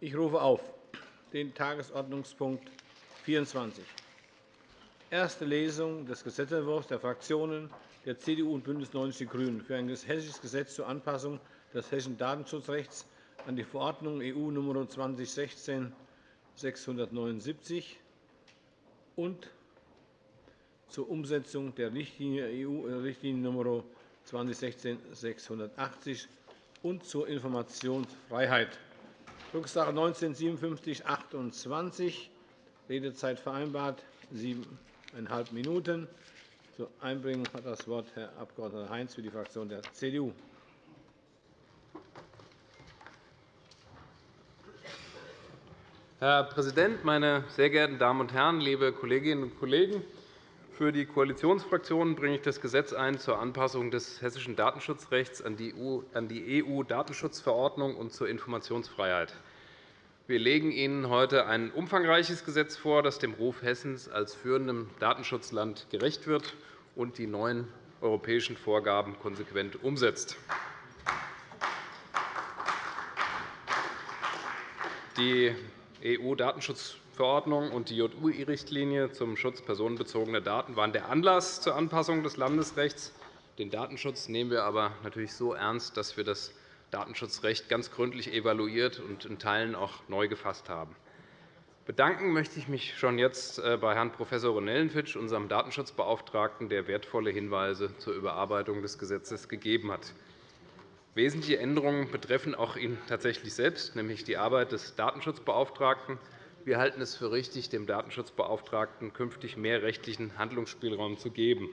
Ich rufe auf den Tagesordnungspunkt 24, erste Lesung des Gesetzentwurfs der Fraktionen der CDU und BÜNDNIS 90 die GRÜNEN für ein hessisches Gesetz zur Anpassung des hessischen Datenschutzrechts an die Verordnung EU Nr. 2016-679 und zur Umsetzung der Richtlinie EU-Richtlinie Nr. 2016-680 und zur Informationsfreiheit. Drucksache 19-5728. Redezeit vereinbart siebeneinhalb Minuten. Zur Einbringung hat das Wort Herr Abg. Heinz für die Fraktion der CDU. Herr Präsident, meine sehr geehrten Damen und Herren, liebe Kolleginnen und Kollegen! Für die Koalitionsfraktionen bringe ich das Gesetz ein zur Anpassung des hessischen Datenschutzrechts an die EU-Datenschutzverordnung und zur Informationsfreiheit. Wir legen Ihnen heute ein umfangreiches Gesetz vor, das dem Ruf Hessens als führendem Datenschutzland gerecht wird und die neuen europäischen Vorgaben konsequent umsetzt. Die EU-Datenschutz Verordnung und die JUI-Richtlinie zum Schutz personenbezogener Daten waren der Anlass zur Anpassung des Landesrechts. Den Datenschutz nehmen wir aber natürlich so ernst, dass wir das Datenschutzrecht ganz gründlich evaluiert und in Teilen auch neu gefasst haben. Bedanken möchte ich mich schon jetzt äh, bei Herrn Prof. Ronellenfitsch, unserem Datenschutzbeauftragten, der wertvolle Hinweise zur Überarbeitung des Gesetzes gegeben hat. Wesentliche Änderungen betreffen auch ihn tatsächlich selbst, nämlich die Arbeit des Datenschutzbeauftragten wir halten es für richtig, dem Datenschutzbeauftragten künftig mehr rechtlichen Handlungsspielraum zu geben.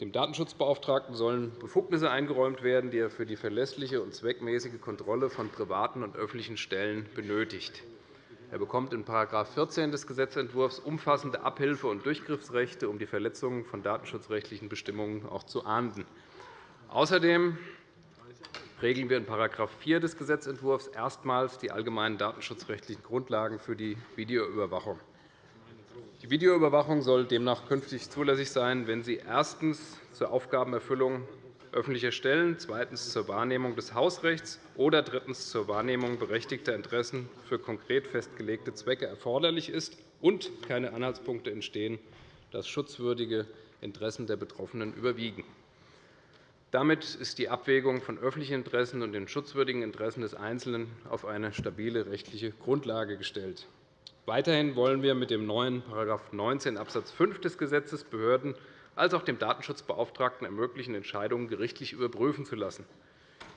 Dem Datenschutzbeauftragten sollen Befugnisse eingeräumt werden, die er für die verlässliche und zweckmäßige Kontrolle von privaten und öffentlichen Stellen benötigt. Er bekommt in § 14 des Gesetzentwurfs umfassende Abhilfe- und Durchgriffsrechte, um die Verletzungen von datenschutzrechtlichen Bestimmungen auch zu ahnden. Außerdem regeln wir in § 4 des Gesetzentwurfs erstmals die allgemeinen datenschutzrechtlichen Grundlagen für die Videoüberwachung. Die Videoüberwachung soll demnach künftig zulässig sein, wenn sie erstens zur Aufgabenerfüllung öffentlicher Stellen, zweitens zur Wahrnehmung des Hausrechts oder drittens zur Wahrnehmung berechtigter Interessen für konkret festgelegte Zwecke erforderlich ist und keine Anhaltspunkte entstehen, dass schutzwürdige Interessen der Betroffenen überwiegen. Damit ist die Abwägung von öffentlichen Interessen und den schutzwürdigen Interessen des Einzelnen auf eine stabile rechtliche Grundlage gestellt. Weiterhin wollen wir mit dem neuen § 19 Abs. 5 des Gesetzes Behörden als auch dem Datenschutzbeauftragten ermöglichen, Entscheidungen gerichtlich überprüfen zu lassen.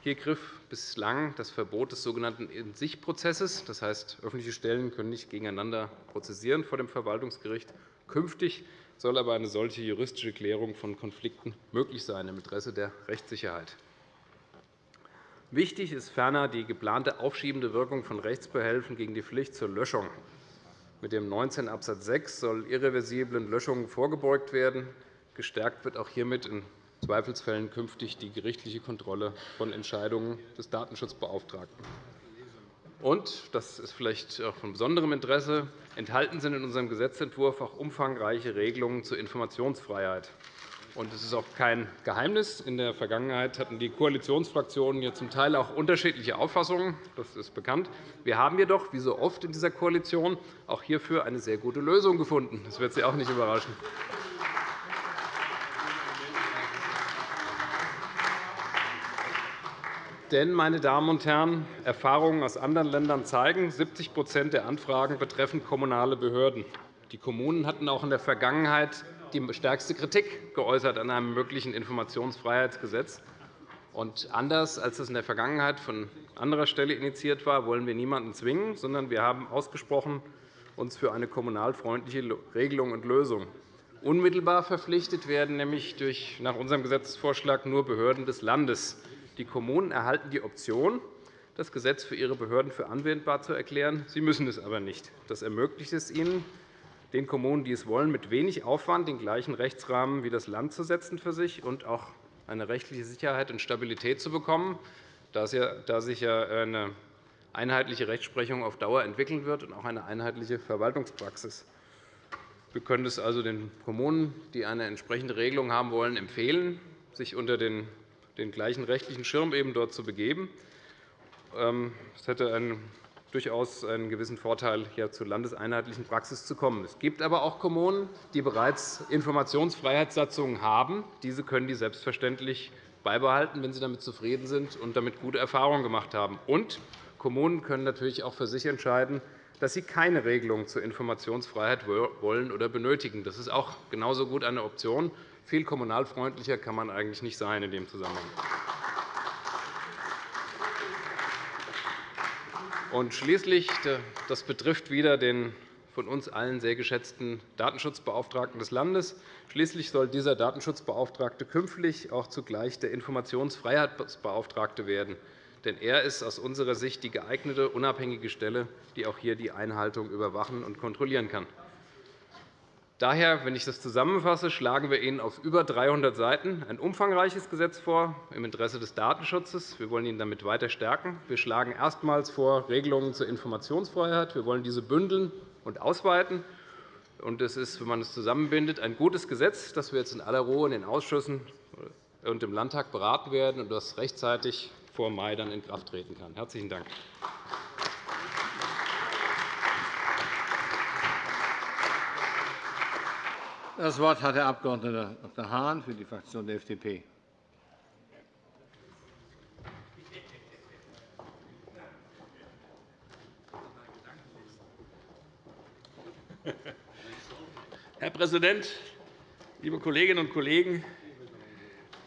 Hier griff bislang das Verbot des sogenannten In-sich-Prozesses. Das heißt, öffentliche Stellen können nicht gegeneinander prozessieren vor dem Verwaltungsgericht. Künftig soll aber eine solche juristische Klärung von Konflikten möglich sein im Interesse der Rechtssicherheit. Wichtig ist ferner die geplante aufschiebende Wirkung von Rechtsbehelfen gegen die Pflicht zur Löschung. Mit dem 19 Abs. 6 soll irreversiblen Löschungen vorgebeugt werden. Gestärkt wird auch hiermit in Zweifelsfällen künftig die gerichtliche Kontrolle von Entscheidungen des Datenschutzbeauftragten. Und, das ist vielleicht auch von besonderem Interesse, enthalten sind in unserem Gesetzentwurf auch umfangreiche Regelungen zur Informationsfreiheit. Es ist auch kein Geheimnis. In der Vergangenheit hatten die Koalitionsfraktionen hier zum Teil auch unterschiedliche Auffassungen. Das ist bekannt. Wir haben jedoch, wie so oft in dieser Koalition, auch hierfür eine sehr gute Lösung gefunden. Das wird Sie auch nicht überraschen. Denn, meine Damen und Herren, Erfahrungen aus anderen Ländern zeigen, 70% der Anfragen betreffen kommunale Behörden. Die Kommunen hatten auch in der Vergangenheit die stärkste Kritik geäußert an einem möglichen Informationsfreiheitsgesetz. Und anders als es in der Vergangenheit von anderer Stelle initiiert war, wollen wir niemanden zwingen, sondern wir haben ausgesprochen uns für eine kommunalfreundliche Regelung und Lösung. Unmittelbar verpflichtet werden nämlich durch, nach unserem Gesetzesvorschlag nur Behörden des Landes. Die Kommunen erhalten die Option, das Gesetz für ihre Behörden für anwendbar zu erklären. Sie müssen es aber nicht. Das ermöglicht es ihnen, den Kommunen, die es wollen, mit wenig Aufwand den gleichen Rechtsrahmen wie das Land zu setzen für sich und auch eine rechtliche Sicherheit und Stabilität zu bekommen, da sich ja eine einheitliche Rechtsprechung auf Dauer entwickeln wird und auch eine einheitliche Verwaltungspraxis. Wir können es also den Kommunen, die eine entsprechende Regelung haben wollen, empfehlen, sich unter den den gleichen rechtlichen Schirm eben dort zu begeben. Ähm, es hätte einen durchaus einen gewissen Vorteil, hier zur landeseinheitlichen Praxis zu kommen. Es gibt aber auch Kommunen, die bereits Informationsfreiheitssatzungen haben. Diese können die selbstverständlich beibehalten, wenn sie damit zufrieden sind und damit gute Erfahrungen gemacht haben. Und Kommunen können natürlich auch für sich entscheiden, dass sie keine Regelung zur Informationsfreiheit wollen oder benötigen. Das ist auch genauso gut eine Option. Viel kommunalfreundlicher kann man eigentlich nicht sein in dem Zusammenhang. Und schließlich, das betrifft wieder den von uns allen sehr geschätzten Datenschutzbeauftragten des Landes. Schließlich soll dieser Datenschutzbeauftragte künftig auch zugleich der Informationsfreiheitsbeauftragte werden. Denn er ist aus unserer Sicht die geeignete, unabhängige Stelle, die auch hier die Einhaltung überwachen und kontrollieren kann. Daher, wenn ich das zusammenfasse, schlagen wir Ihnen auf über 300 Seiten ein umfangreiches Gesetz vor im Interesse des Datenschutzes. Wir wollen ihn damit weiter stärken. Wir schlagen erstmals vor Regelungen zur Informationsfreiheit. Wir wollen diese bündeln und ausweiten. Es ist, wenn man es zusammenbindet, ein gutes Gesetz, das wir jetzt in aller Ruhe in den Ausschüssen und im Landtag beraten werden und das rechtzeitig vor Mai dann in Kraft treten kann. – Herzlichen Dank. Das Wort hat der Abg. Dr. Hahn für die Fraktion der FDP. Herr Präsident, liebe Kolleginnen und Kollegen!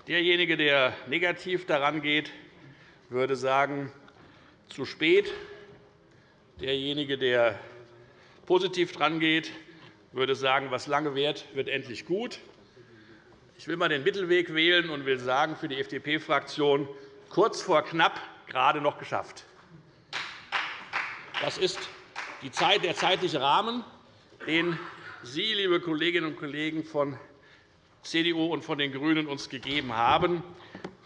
Derjenige, der negativ daran geht, würde sagen, zu spät. Derjenige, der positiv geht, würde sagen, was lange währt, wird endlich gut. Ich will einmal den Mittelweg wählen und will sagen für die FDP-Fraktion kurz vor knapp gerade noch geschafft. Das ist der zeitliche Rahmen, den Sie, liebe Kolleginnen und Kollegen von CDU und von den GRÜNEN, uns gegeben haben.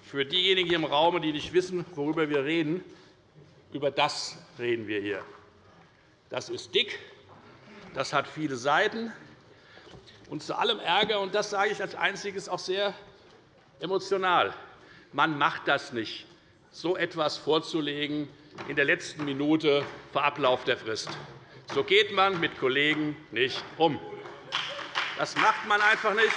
Für diejenigen hier im Raum, die nicht wissen, worüber wir reden, über das reden wir hier. Das ist dick, das hat viele Seiten. Und zu allem Ärger, und das sage ich als Einziges auch sehr emotional, man macht das nicht, so etwas vorzulegen in der letzten Minute vor Ablauf der Frist. So geht man mit Kollegen nicht um. Das macht man einfach nicht.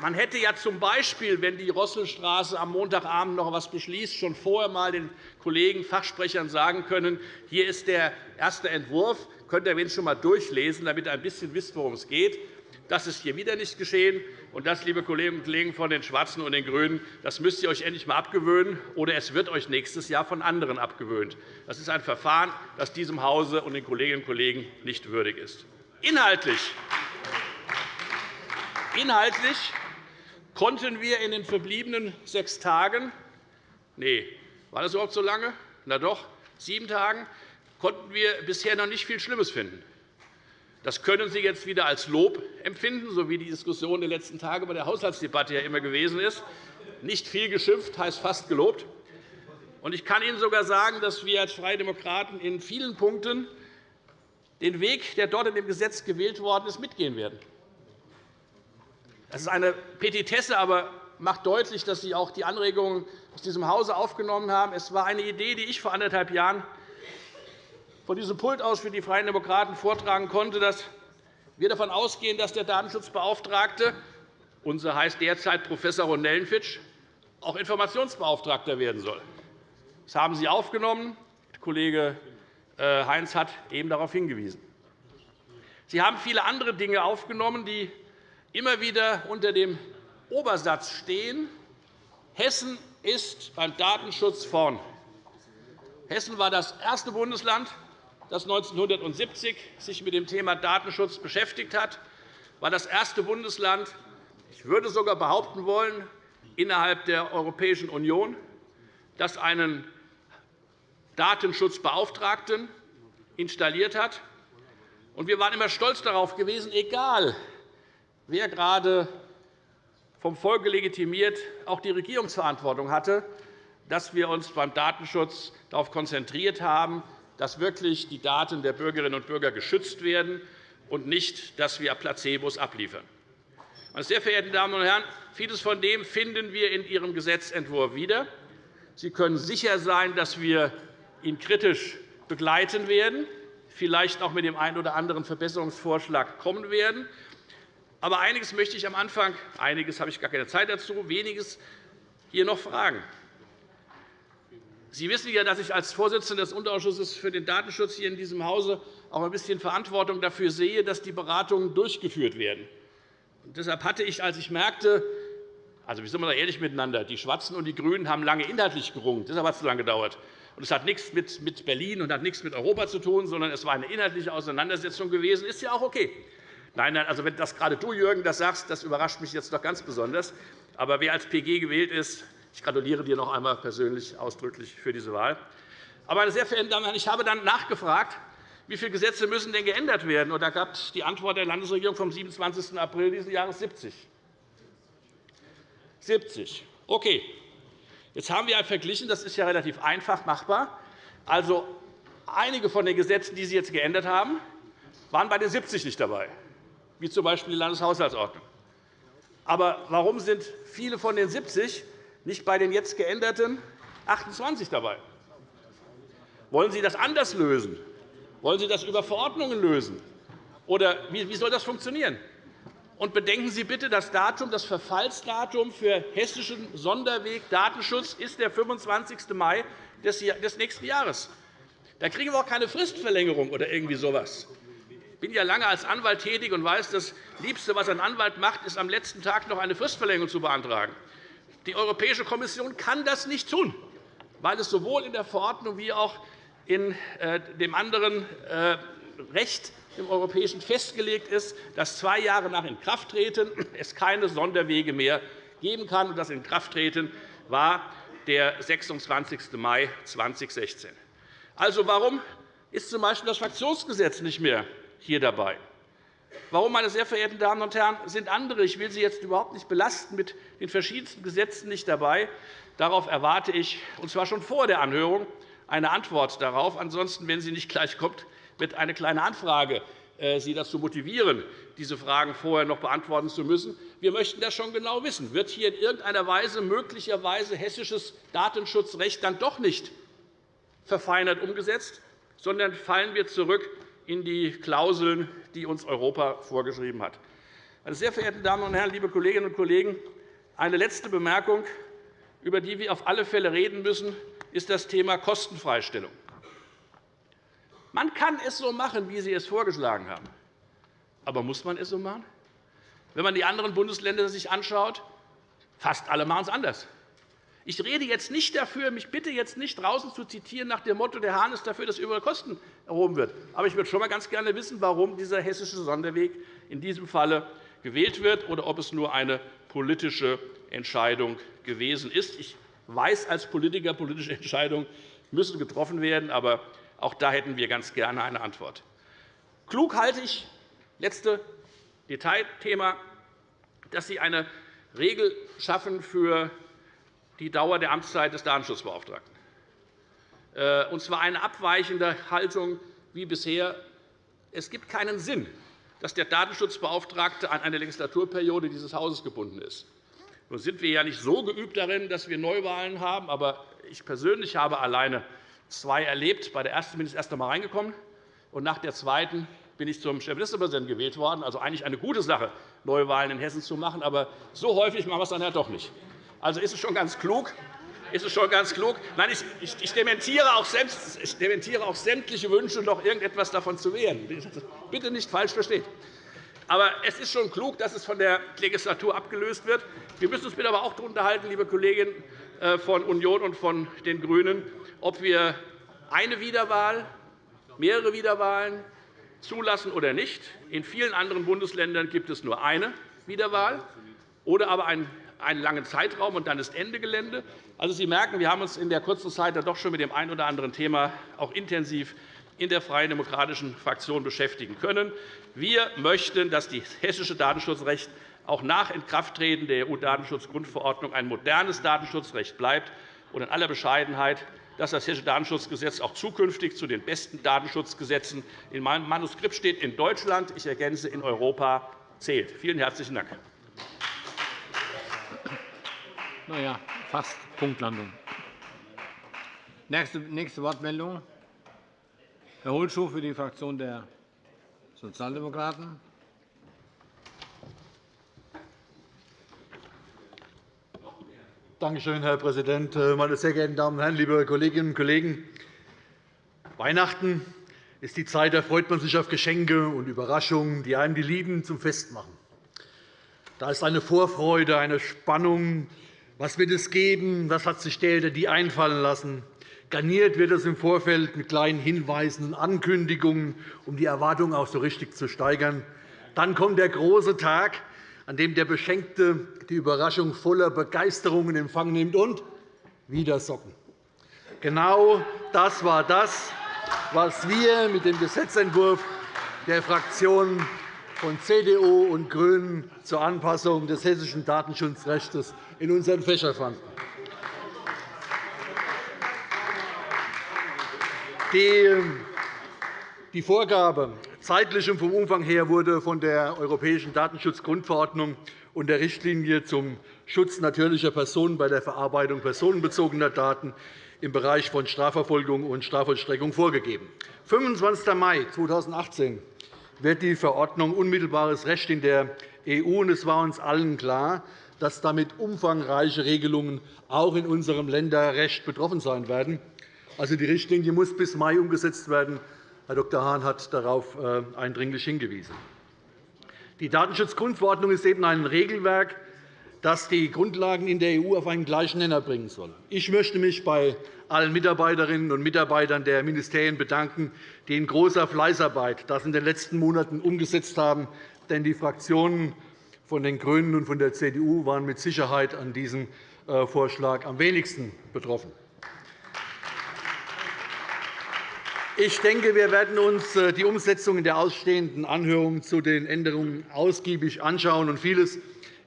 Man hätte ja z. B., wenn die Rosselstraße am Montagabend noch etwas beschließt, schon vorher einmal den Kollegen Fachsprechern sagen können, hier ist der erste Entwurf, könnt ihr wenigstens schon einmal durchlesen, damit ihr ein bisschen wisst, worum es geht. Das ist hier wieder nicht geschehen. Und das, liebe Kolleginnen und Kollegen von den Schwarzen und den GRÜNEN, das müsst ihr euch endlich einmal abgewöhnen, oder es wird euch nächstes Jahr von anderen abgewöhnt. Das ist ein Verfahren, das diesem Hause und den Kolleginnen und Kollegen nicht würdig ist. Inhaltlich Inhaltlich konnten wir in den verbliebenen sechs Tagen nee, war das überhaupt so lange? Na doch, sieben Tagen konnten wir bisher noch nicht viel Schlimmes finden. Das können Sie jetzt wieder als Lob empfinden, so wie die Diskussion der letzten Tage bei der Haushaltsdebatte ja immer gewesen ist. Nicht viel geschimpft heißt fast gelobt. Ich kann Ihnen sogar sagen, dass wir als Freie Demokraten in vielen Punkten den Weg, der dort in dem Gesetz gewählt worden ist, mitgehen werden. Das ist eine Petitesse, aber macht deutlich, dass Sie auch die Anregungen aus diesem Hause aufgenommen haben. Es war eine Idee, die ich vor anderthalb Jahren von diesem Pult aus für die Freien Demokraten vortragen konnte, dass wir davon ausgehen, dass der Datenschutzbeauftragte, unser heißt derzeit Prof. Ronellenfitsch, auch Informationsbeauftragter werden soll. Das haben Sie aufgenommen. Kollege äh, Heinz hat eben darauf hingewiesen. Sie haben viele andere Dinge aufgenommen, die immer wieder unter dem Obersatz stehen, Hessen ist beim Datenschutz vorn. Hessen war das erste Bundesland, das 1970 sich mit dem Thema Datenschutz beschäftigt hat, war das erste Bundesland, ich würde sogar behaupten wollen, innerhalb der Europäischen Union, das einen Datenschutzbeauftragten installiert hat. Wir waren immer stolz darauf gewesen, egal wer gerade vom Volke legitimiert auch die Regierungsverantwortung hatte, dass wir uns beim Datenschutz darauf konzentriert haben, dass wirklich die Daten der Bürgerinnen und Bürger geschützt werden und nicht, dass wir Placebos abliefern. Meine sehr verehrten Damen und Herren, vieles von dem finden wir in Ihrem Gesetzentwurf wieder. Sie können sicher sein, dass wir ihn kritisch begleiten werden, vielleicht auch mit dem einen oder anderen Verbesserungsvorschlag kommen werden. Aber einiges möchte ich am Anfang, einiges habe ich gar keine Zeit dazu, weniges hier noch fragen. Sie wissen ja, dass ich als Vorsitzender des Unterausschusses für den Datenschutz hier in diesem Hause auch ein bisschen Verantwortung dafür sehe, dass die Beratungen durchgeführt werden. Und deshalb hatte ich, als ich merkte, also wir sind mal ehrlich miteinander, die Schwarzen und die GRÜNEN haben lange inhaltlich gerungen. Deshalb hat es so lange gedauert. Und es hat nichts mit Berlin und hat nichts mit Europa zu tun, sondern es war eine inhaltliche Auseinandersetzung gewesen. Ist ja auch okay. Nein, nein, also wenn das gerade du, Jürgen, das sagst, das überrascht mich jetzt doch ganz besonders. Aber wer als PG gewählt ist, ich gratuliere dir noch einmal persönlich ausdrücklich für diese Wahl. Aber, meine sehr verehrten Damen und Herren, ich habe dann nachgefragt, wie viele Gesetze müssen denn geändert werden? Und da gab es die Antwort der Landesregierung vom 27. April dieses Jahres 70. 70. Okay. Jetzt haben wir verglichen, das ist ja relativ einfach machbar. Also, einige von den Gesetzen, die Sie jetzt geändert haben, waren bei den 70 nicht dabei, wie z. B. die Landeshaushaltsordnung. Aber warum sind viele von den 70 nicht bei den jetzt geänderten 28 dabei? Wollen Sie das anders lösen? Wollen Sie das über Verordnungen lösen? Oder wie soll das funktionieren? Und bedenken Sie bitte, das, Datum, das Verfallsdatum für hessischen Sonderweg Datenschutz ist der 25. Mai des nächsten Jahres. Da kriegen wir auch keine Fristverlängerung oder irgendwie so etwas. Bin ja lange als Anwalt tätig und weiß, das Liebste, was ein Anwalt macht, ist, am letzten Tag noch eine Fristverlängerung zu beantragen. Die Europäische Kommission kann das nicht tun, weil es sowohl in der Verordnung wie auch in äh, dem anderen äh, Recht im Europäischen festgelegt ist, dass zwei Jahre nach Inkrafttreten es keine Sonderwege mehr geben kann. Das Inkrafttreten war der 26. Mai 2016. Also, warum ist z. B. das Fraktionsgesetz nicht mehr hier dabei. Warum, meine sehr verehrten Damen und Herren, sind andere, ich will Sie jetzt überhaupt nicht belasten, mit den verschiedensten Gesetzen nicht dabei? Darauf erwarte ich, und zwar schon vor der Anhörung, eine Antwort darauf. Ansonsten, wenn sie nicht gleich kommt, wird eine kleine Anfrage äh, Sie dazu motivieren, diese Fragen vorher noch beantworten zu müssen. Wir möchten das schon genau wissen. Wird hier in irgendeiner Weise möglicherweise hessisches Datenschutzrecht dann doch nicht verfeinert umgesetzt, sondern fallen wir zurück in die Klauseln, die uns Europa vorgeschrieben hat. Meine sehr verehrten Damen und Herren, liebe Kolleginnen und Kollegen, eine letzte Bemerkung, über die wir auf alle Fälle reden müssen, ist das Thema Kostenfreistellung. Man kann es so machen, wie Sie es vorgeschlagen haben. Aber muss man es so machen? Wenn man die anderen Bundesländer sich anschaut, fast alle machen es anders. Ich rede jetzt nicht dafür, mich bitte jetzt nicht draußen zu zitieren nach dem Motto, der Hahn ist dafür, dass über Kosten erhoben wird. Aber ich würde schon einmal ganz gerne wissen, warum dieser hessische Sonderweg in diesem Falle gewählt wird oder ob es nur eine politische Entscheidung gewesen ist. Ich weiß als Politiker, politische Entscheidungen müssen getroffen werden, aber auch da hätten wir ganz gerne eine Antwort. Klug halte ich, letzte Detailthema, dass Sie eine Regel schaffen für die Dauer der Amtszeit des Datenschutzbeauftragten, äh, und zwar eine abweichende Haltung wie bisher. Es gibt keinen Sinn, dass der Datenschutzbeauftragte an eine Legislaturperiode dieses Hauses gebunden ist. Nun sind wir ja nicht so geübt darin, dass wir Neuwahlen haben, aber ich persönlich habe alleine zwei erlebt. Bei der ersten bin ich erst einmal reingekommen, und nach der zweiten bin ich zum Chefministerpräsidenten gewählt worden. Also eigentlich eine gute Sache, Neuwahlen in Hessen zu machen. Aber so häufig machen wir es dann ja doch nicht. Also ist es schon ganz klug, ist es schon ganz klug. Nein, ich, ich, dementiere auch, ich dementiere auch sämtliche Wünsche, noch irgendetwas davon zu wehren. Bitte nicht falsch verstehen. Aber es ist schon klug, dass es von der Legislatur abgelöst wird. Wir müssen uns bitte aber auch darüber unterhalten, liebe Kolleginnen äh, von Union und von den GRÜNEN, ob wir eine Wiederwahl, mehrere Wiederwahlen zulassen oder nicht. In vielen anderen Bundesländern gibt es nur eine Wiederwahl oder aber ein einen langen Zeitraum, und dann ist Ende Gelände. Also, Sie merken, wir haben uns in der kurzen Zeit doch schon mit dem einen oder anderen Thema auch intensiv in der Freien Demokratischen Fraktion beschäftigen können. Wir möchten, dass das hessische Datenschutzrecht auch nach Inkrafttreten der EU-Datenschutzgrundverordnung ein modernes Datenschutzrecht bleibt und in aller Bescheidenheit, dass das Hessische Datenschutzgesetz auch zukünftig zu den besten Datenschutzgesetzen in meinem Manuskript steht in Deutschland, ich ergänze in Europa zählt. Vielen herzlichen Dank. Na ja, fast Punktlandung. Nächste, nächste Wortmeldung. Herr Holschuh für die Fraktion der Sozialdemokraten. Danke schön, Herr Präsident, meine sehr geehrten Damen und Herren, liebe Kolleginnen und Kollegen! Weihnachten ist die Zeit, da freut man sich auf Geschenke und Überraschungen, die einem die Lieben zum Fest machen. Da ist eine Vorfreude, eine Spannung. Was wird es geben? Was hat sich der oder die einfallen lassen? Garniert wird es im Vorfeld mit kleinen Hinweisen und Ankündigungen, um die Erwartungen auch so richtig zu steigern. Dann kommt der große Tag, an dem der Beschenkte die Überraschung voller Begeisterung in Empfang nimmt und wieder Socken. Genau das war das, was wir mit dem Gesetzentwurf der Fraktionen von CDU und GRÜNEN zur Anpassung des hessischen Datenschutzrechts in unseren Fächern fanden. Die Vorgabe zeitlich und vom Umfang her wurde von der Europäischen Datenschutzgrundverordnung und der Richtlinie zum Schutz natürlicher Personen bei der Verarbeitung personenbezogener Daten im Bereich von Strafverfolgung und Strafvollstreckung vorgegeben. 25. Mai 2018 wird die Verordnung unmittelbares Recht in der EU. Es war uns allen klar, dass damit umfangreiche Regelungen auch in unserem Länderrecht betroffen sein werden. Also, die Richtlinie muss bis Mai umgesetzt werden. Herr Dr. Hahn hat darauf äh, eindringlich hingewiesen. Die Datenschutzgrundverordnung ist eben ein Regelwerk, das die Grundlagen in der EU auf einen gleichen Nenner bringen soll. Ich möchte mich bei allen Mitarbeiterinnen und Mitarbeitern der Ministerien bedanken, die in großer Fleißarbeit das in den letzten Monaten umgesetzt haben. Denn die Fraktionen von den GRÜNEN und von der CDU waren mit Sicherheit an diesem äh, Vorschlag am wenigsten betroffen. Ich denke, wir werden uns äh, die Umsetzung in der ausstehenden Anhörung zu den Änderungen ausgiebig anschauen. und Vieles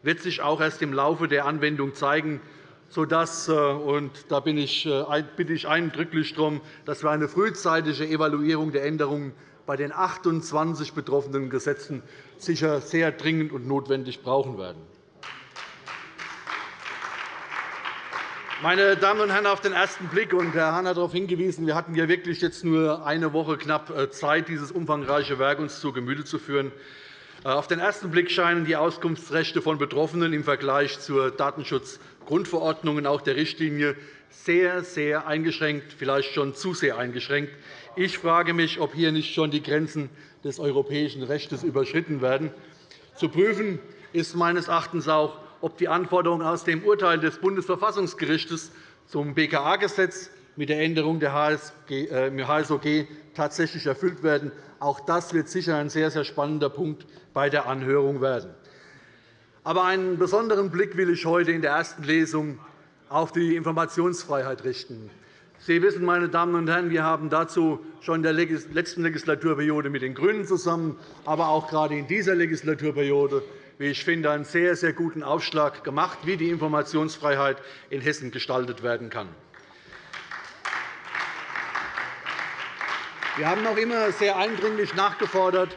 wird sich auch erst im Laufe der Anwendung zeigen, sodass, äh, und da bitte ich eindrücklich darum, dass wir eine frühzeitige Evaluierung der Änderungen bei den 28 betroffenen Gesetzen sicher sehr dringend und notwendig brauchen werden. Meine Damen und Herren, auf den ersten Blick, und Herr Hahn hat darauf hingewiesen, wir hatten ja wirklich jetzt nur eine Woche knapp äh, Zeit, dieses umfangreiche Werk uns zu Gemüte zu führen. Äh, auf den ersten Blick scheinen die Auskunftsrechte von Betroffenen im Vergleich zur Datenschutzgrundverordnung und auch der Richtlinie sehr, sehr eingeschränkt, vielleicht schon zu sehr eingeschränkt. Ich frage mich, ob hier nicht schon die Grenzen des europäischen Rechts überschritten werden. Zu prüfen ist meines Erachtens auch, ob die Anforderungen aus dem Urteil des Bundesverfassungsgerichts zum BKA-Gesetz mit der Änderung der HSOG äh, tatsächlich erfüllt werden. Auch das wird sicher ein sehr, sehr spannender Punkt bei der Anhörung werden. Aber einen besonderen Blick will ich heute in der ersten Lesung auf die Informationsfreiheit richten. Sie wissen, meine Damen und Herren, wir haben dazu schon in der letzten Legislaturperiode mit den GRÜNEN zusammen, aber auch gerade in dieser Legislaturperiode wie ich finde, einen sehr, sehr guten Aufschlag gemacht, wie die Informationsfreiheit in Hessen gestaltet werden kann. Wir haben auch immer sehr eindringlich nachgefordert,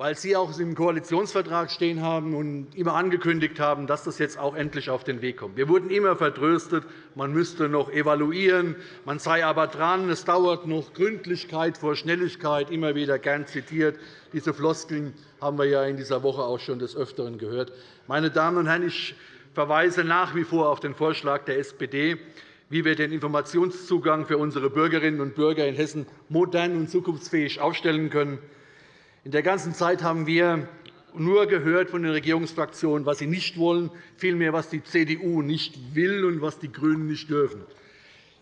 weil Sie auch im Koalitionsvertrag stehen haben und immer angekündigt haben, dass das jetzt auch endlich auf den Weg kommt. Wir wurden immer vertröstet, man müsste noch evaluieren, man sei aber dran, es dauert noch Gründlichkeit vor Schnelligkeit, immer wieder gern zitiert. Diese Floskeln haben wir ja in dieser Woche auch schon des Öfteren gehört. Meine Damen und Herren, ich verweise nach wie vor auf den Vorschlag der SPD, wie wir den Informationszugang für unsere Bürgerinnen und Bürger in Hessen modern und zukunftsfähig aufstellen können. In der ganzen Zeit haben wir nur gehört von den Regierungsfraktionen, was sie nicht wollen, vielmehr, was die CDU nicht will und was die GRÜNEN nicht dürfen.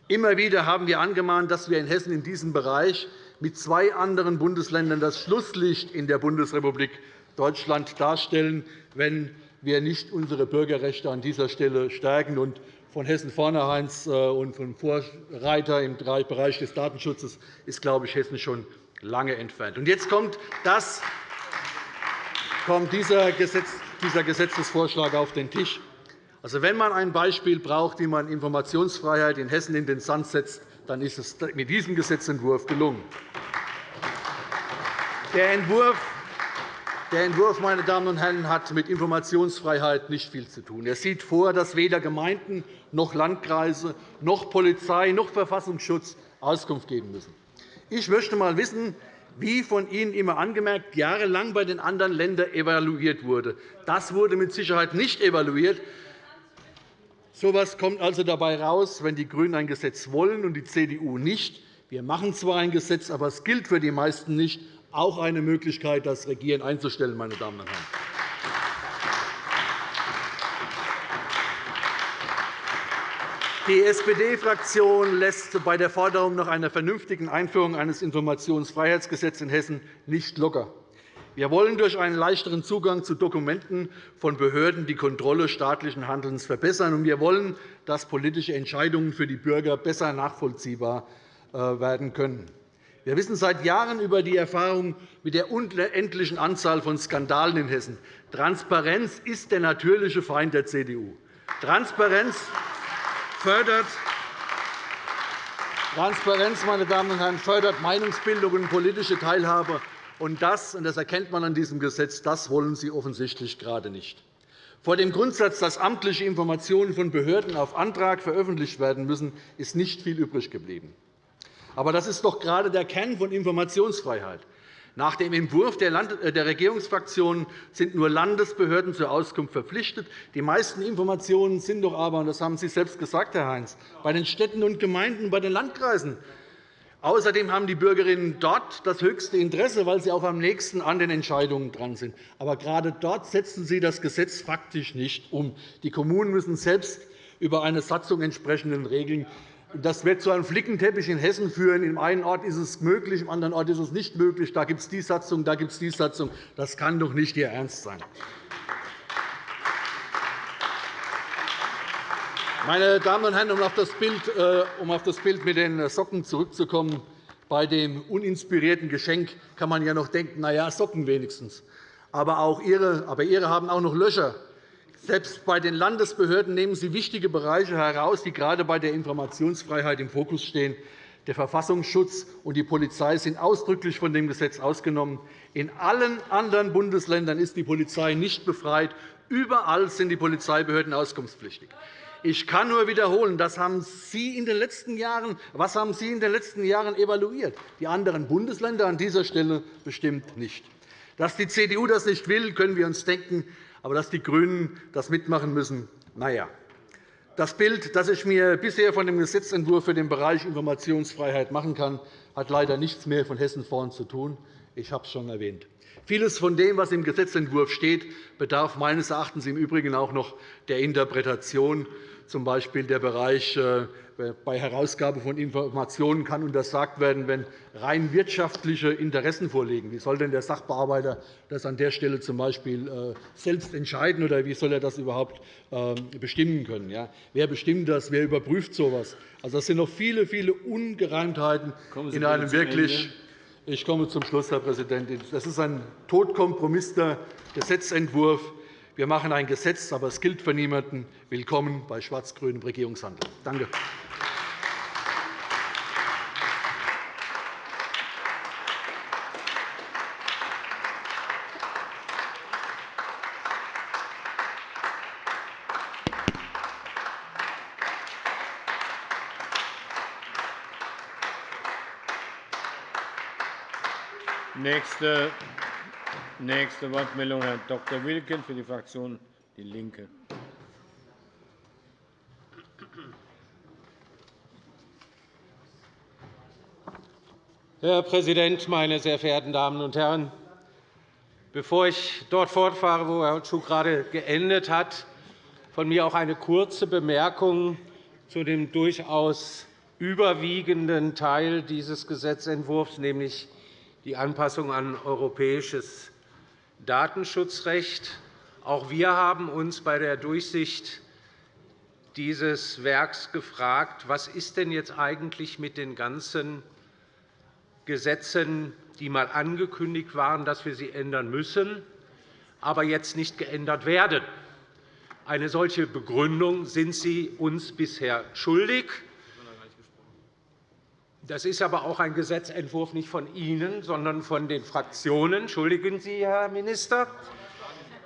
Immer wieder haben wir angemahnt, dass wir in Hessen in diesem Bereich mit zwei anderen Bundesländern das Schlusslicht in der Bundesrepublik Deutschland darstellen, wenn wir nicht unsere Bürgerrechte an dieser Stelle stärken. Und von Hessen-Vornhereins äh, und vom Vorreiter im Bereich des Datenschutzes ist, glaube ich, Hessen schon lange entfernt. Und jetzt kommt, das, kommt dieser, Gesetz, dieser Gesetzesvorschlag auf den Tisch. Also, wenn man ein Beispiel braucht, wie man Informationsfreiheit in Hessen in den Sand setzt, dann ist es mit diesem Gesetzentwurf gelungen. Der Entwurf Der Entwurf meine Damen und Herren, hat mit Informationsfreiheit nicht viel zu tun. Er sieht vor, dass weder Gemeinden noch Landkreise noch Polizei noch Verfassungsschutz Auskunft geben müssen. Ich möchte einmal wissen, wie von Ihnen immer angemerkt, jahrelang bei den anderen Ländern evaluiert wurde. Das wurde mit Sicherheit nicht evaluiert. So etwas kommt also dabei heraus, wenn die GRÜNEN ein Gesetz wollen und die CDU nicht. Wir machen zwar ein Gesetz, aber es gilt für die meisten nicht. Auch eine Möglichkeit, das Regieren einzustellen. Meine Damen und Herren. Die SPD-Fraktion lässt bei der Forderung nach einer vernünftigen Einführung eines Informationsfreiheitsgesetzes in Hessen nicht locker. Wir wollen durch einen leichteren Zugang zu Dokumenten von Behörden die Kontrolle staatlichen Handelns verbessern. und Wir wollen, dass politische Entscheidungen für die Bürger besser nachvollziehbar äh, werden können. Wir wissen seit Jahren über die Erfahrung mit der unendlichen Anzahl von Skandalen in Hessen. Transparenz ist der natürliche Feind der CDU. Transparenz fördert Transparenz meine Damen und Herren, fördert Meinungsbildung und politische Teilhabe. Und das, und das erkennt man an diesem Gesetz, das wollen Sie offensichtlich gerade nicht. Vor dem Grundsatz, dass amtliche Informationen von Behörden auf Antrag veröffentlicht werden müssen, ist nicht viel übrig geblieben. Aber das ist doch gerade der Kern von Informationsfreiheit. Nach dem Entwurf äh, der Regierungsfraktionen sind nur Landesbehörden zur Auskunft verpflichtet. Die meisten Informationen sind doch aber, und das haben Sie selbst gesagt, Herr Heinz, bei den Städten und Gemeinden, bei den Landkreisen. Außerdem haben die Bürgerinnen dort das höchste Interesse, weil sie auch am nächsten an den Entscheidungen dran sind. Aber gerade dort setzen Sie das Gesetz faktisch nicht um. Die Kommunen müssen selbst über eine Satzung entsprechenden Regeln das wird zu einem Flickenteppich in Hessen führen. Im einen Ort ist es möglich, im anderen Ort ist es nicht möglich. Da gibt es die Satzung, da gibt es die Satzung. Das kann doch nicht Ihr Ernst sein. Meine Damen und Herren, um auf das Bild, äh, um auf das Bild mit den Socken zurückzukommen, bei dem uninspirierten Geschenk kann man ja noch denken, na ja, Socken wenigstens. Aber, auch ihre, aber Ihre haben auch noch Löcher. Selbst bei den Landesbehörden nehmen Sie wichtige Bereiche heraus, die gerade bei der Informationsfreiheit im Fokus stehen. Der Verfassungsschutz und die Polizei sind ausdrücklich von dem Gesetz ausgenommen. In allen anderen Bundesländern ist die Polizei nicht befreit. Überall sind die Polizeibehörden auskunftspflichtig. Ich kann nur wiederholen, das haben Sie in den letzten Jahren, was haben Sie in den letzten Jahren evaluiert? Die anderen Bundesländer an dieser Stelle bestimmt nicht. Dass die CDU das nicht will, können wir uns denken. Aber dass die GRÜNEN das mitmachen müssen, na ja. Das Bild, das ich mir bisher von dem Gesetzentwurf für den Bereich Informationsfreiheit machen kann, hat leider nichts mehr von Hessen vorn zu tun. Ich habe es schon erwähnt. Vieles von dem, was im Gesetzentwurf steht, bedarf meines Erachtens im Übrigen auch noch der Interpretation z. B. der Bereich äh, bei Herausgabe von Informationen kann untersagt werden, wenn rein wirtschaftliche Interessen vorliegen. Wie soll denn der Sachbearbeiter das an der Stelle z. B. Äh, selbst entscheiden, oder wie soll er das überhaupt ähm, bestimmen können? Wer bestimmt das? Wer überprüft so etwas? Also, das sind noch viele, viele Ungereimtheiten in einem wirklich ich komme zum Schluss, Herr Präsident. Das ist ein totkompromisster Gesetzentwurf, wir machen ein Gesetz, aber es gilt für niemanden. Willkommen bei schwarz-grünem Regierungshandeln. Danke. Nächste Nächste Wortmeldung, Herr Dr. Wilken für die Fraktion DIE LINKE. Herr Präsident, meine sehr verehrten Damen und Herren! Bevor ich dort fortfahre, wo Herr Schuh gerade geendet hat, von mir auch eine kurze Bemerkung zu dem durchaus überwiegenden Teil dieses Gesetzentwurfs, nämlich die Anpassung an europäisches Datenschutzrecht. Auch wir haben uns bei der Durchsicht dieses Werks gefragt, was ist denn jetzt eigentlich mit den ganzen Gesetzen, die einmal angekündigt waren, dass wir sie ändern müssen, aber jetzt nicht geändert werden. Eine solche Begründung sind Sie uns bisher schuldig. Das ist aber auch ein Gesetzentwurf nicht von Ihnen, sondern von den Fraktionen. Entschuldigen Sie, Herr Minister.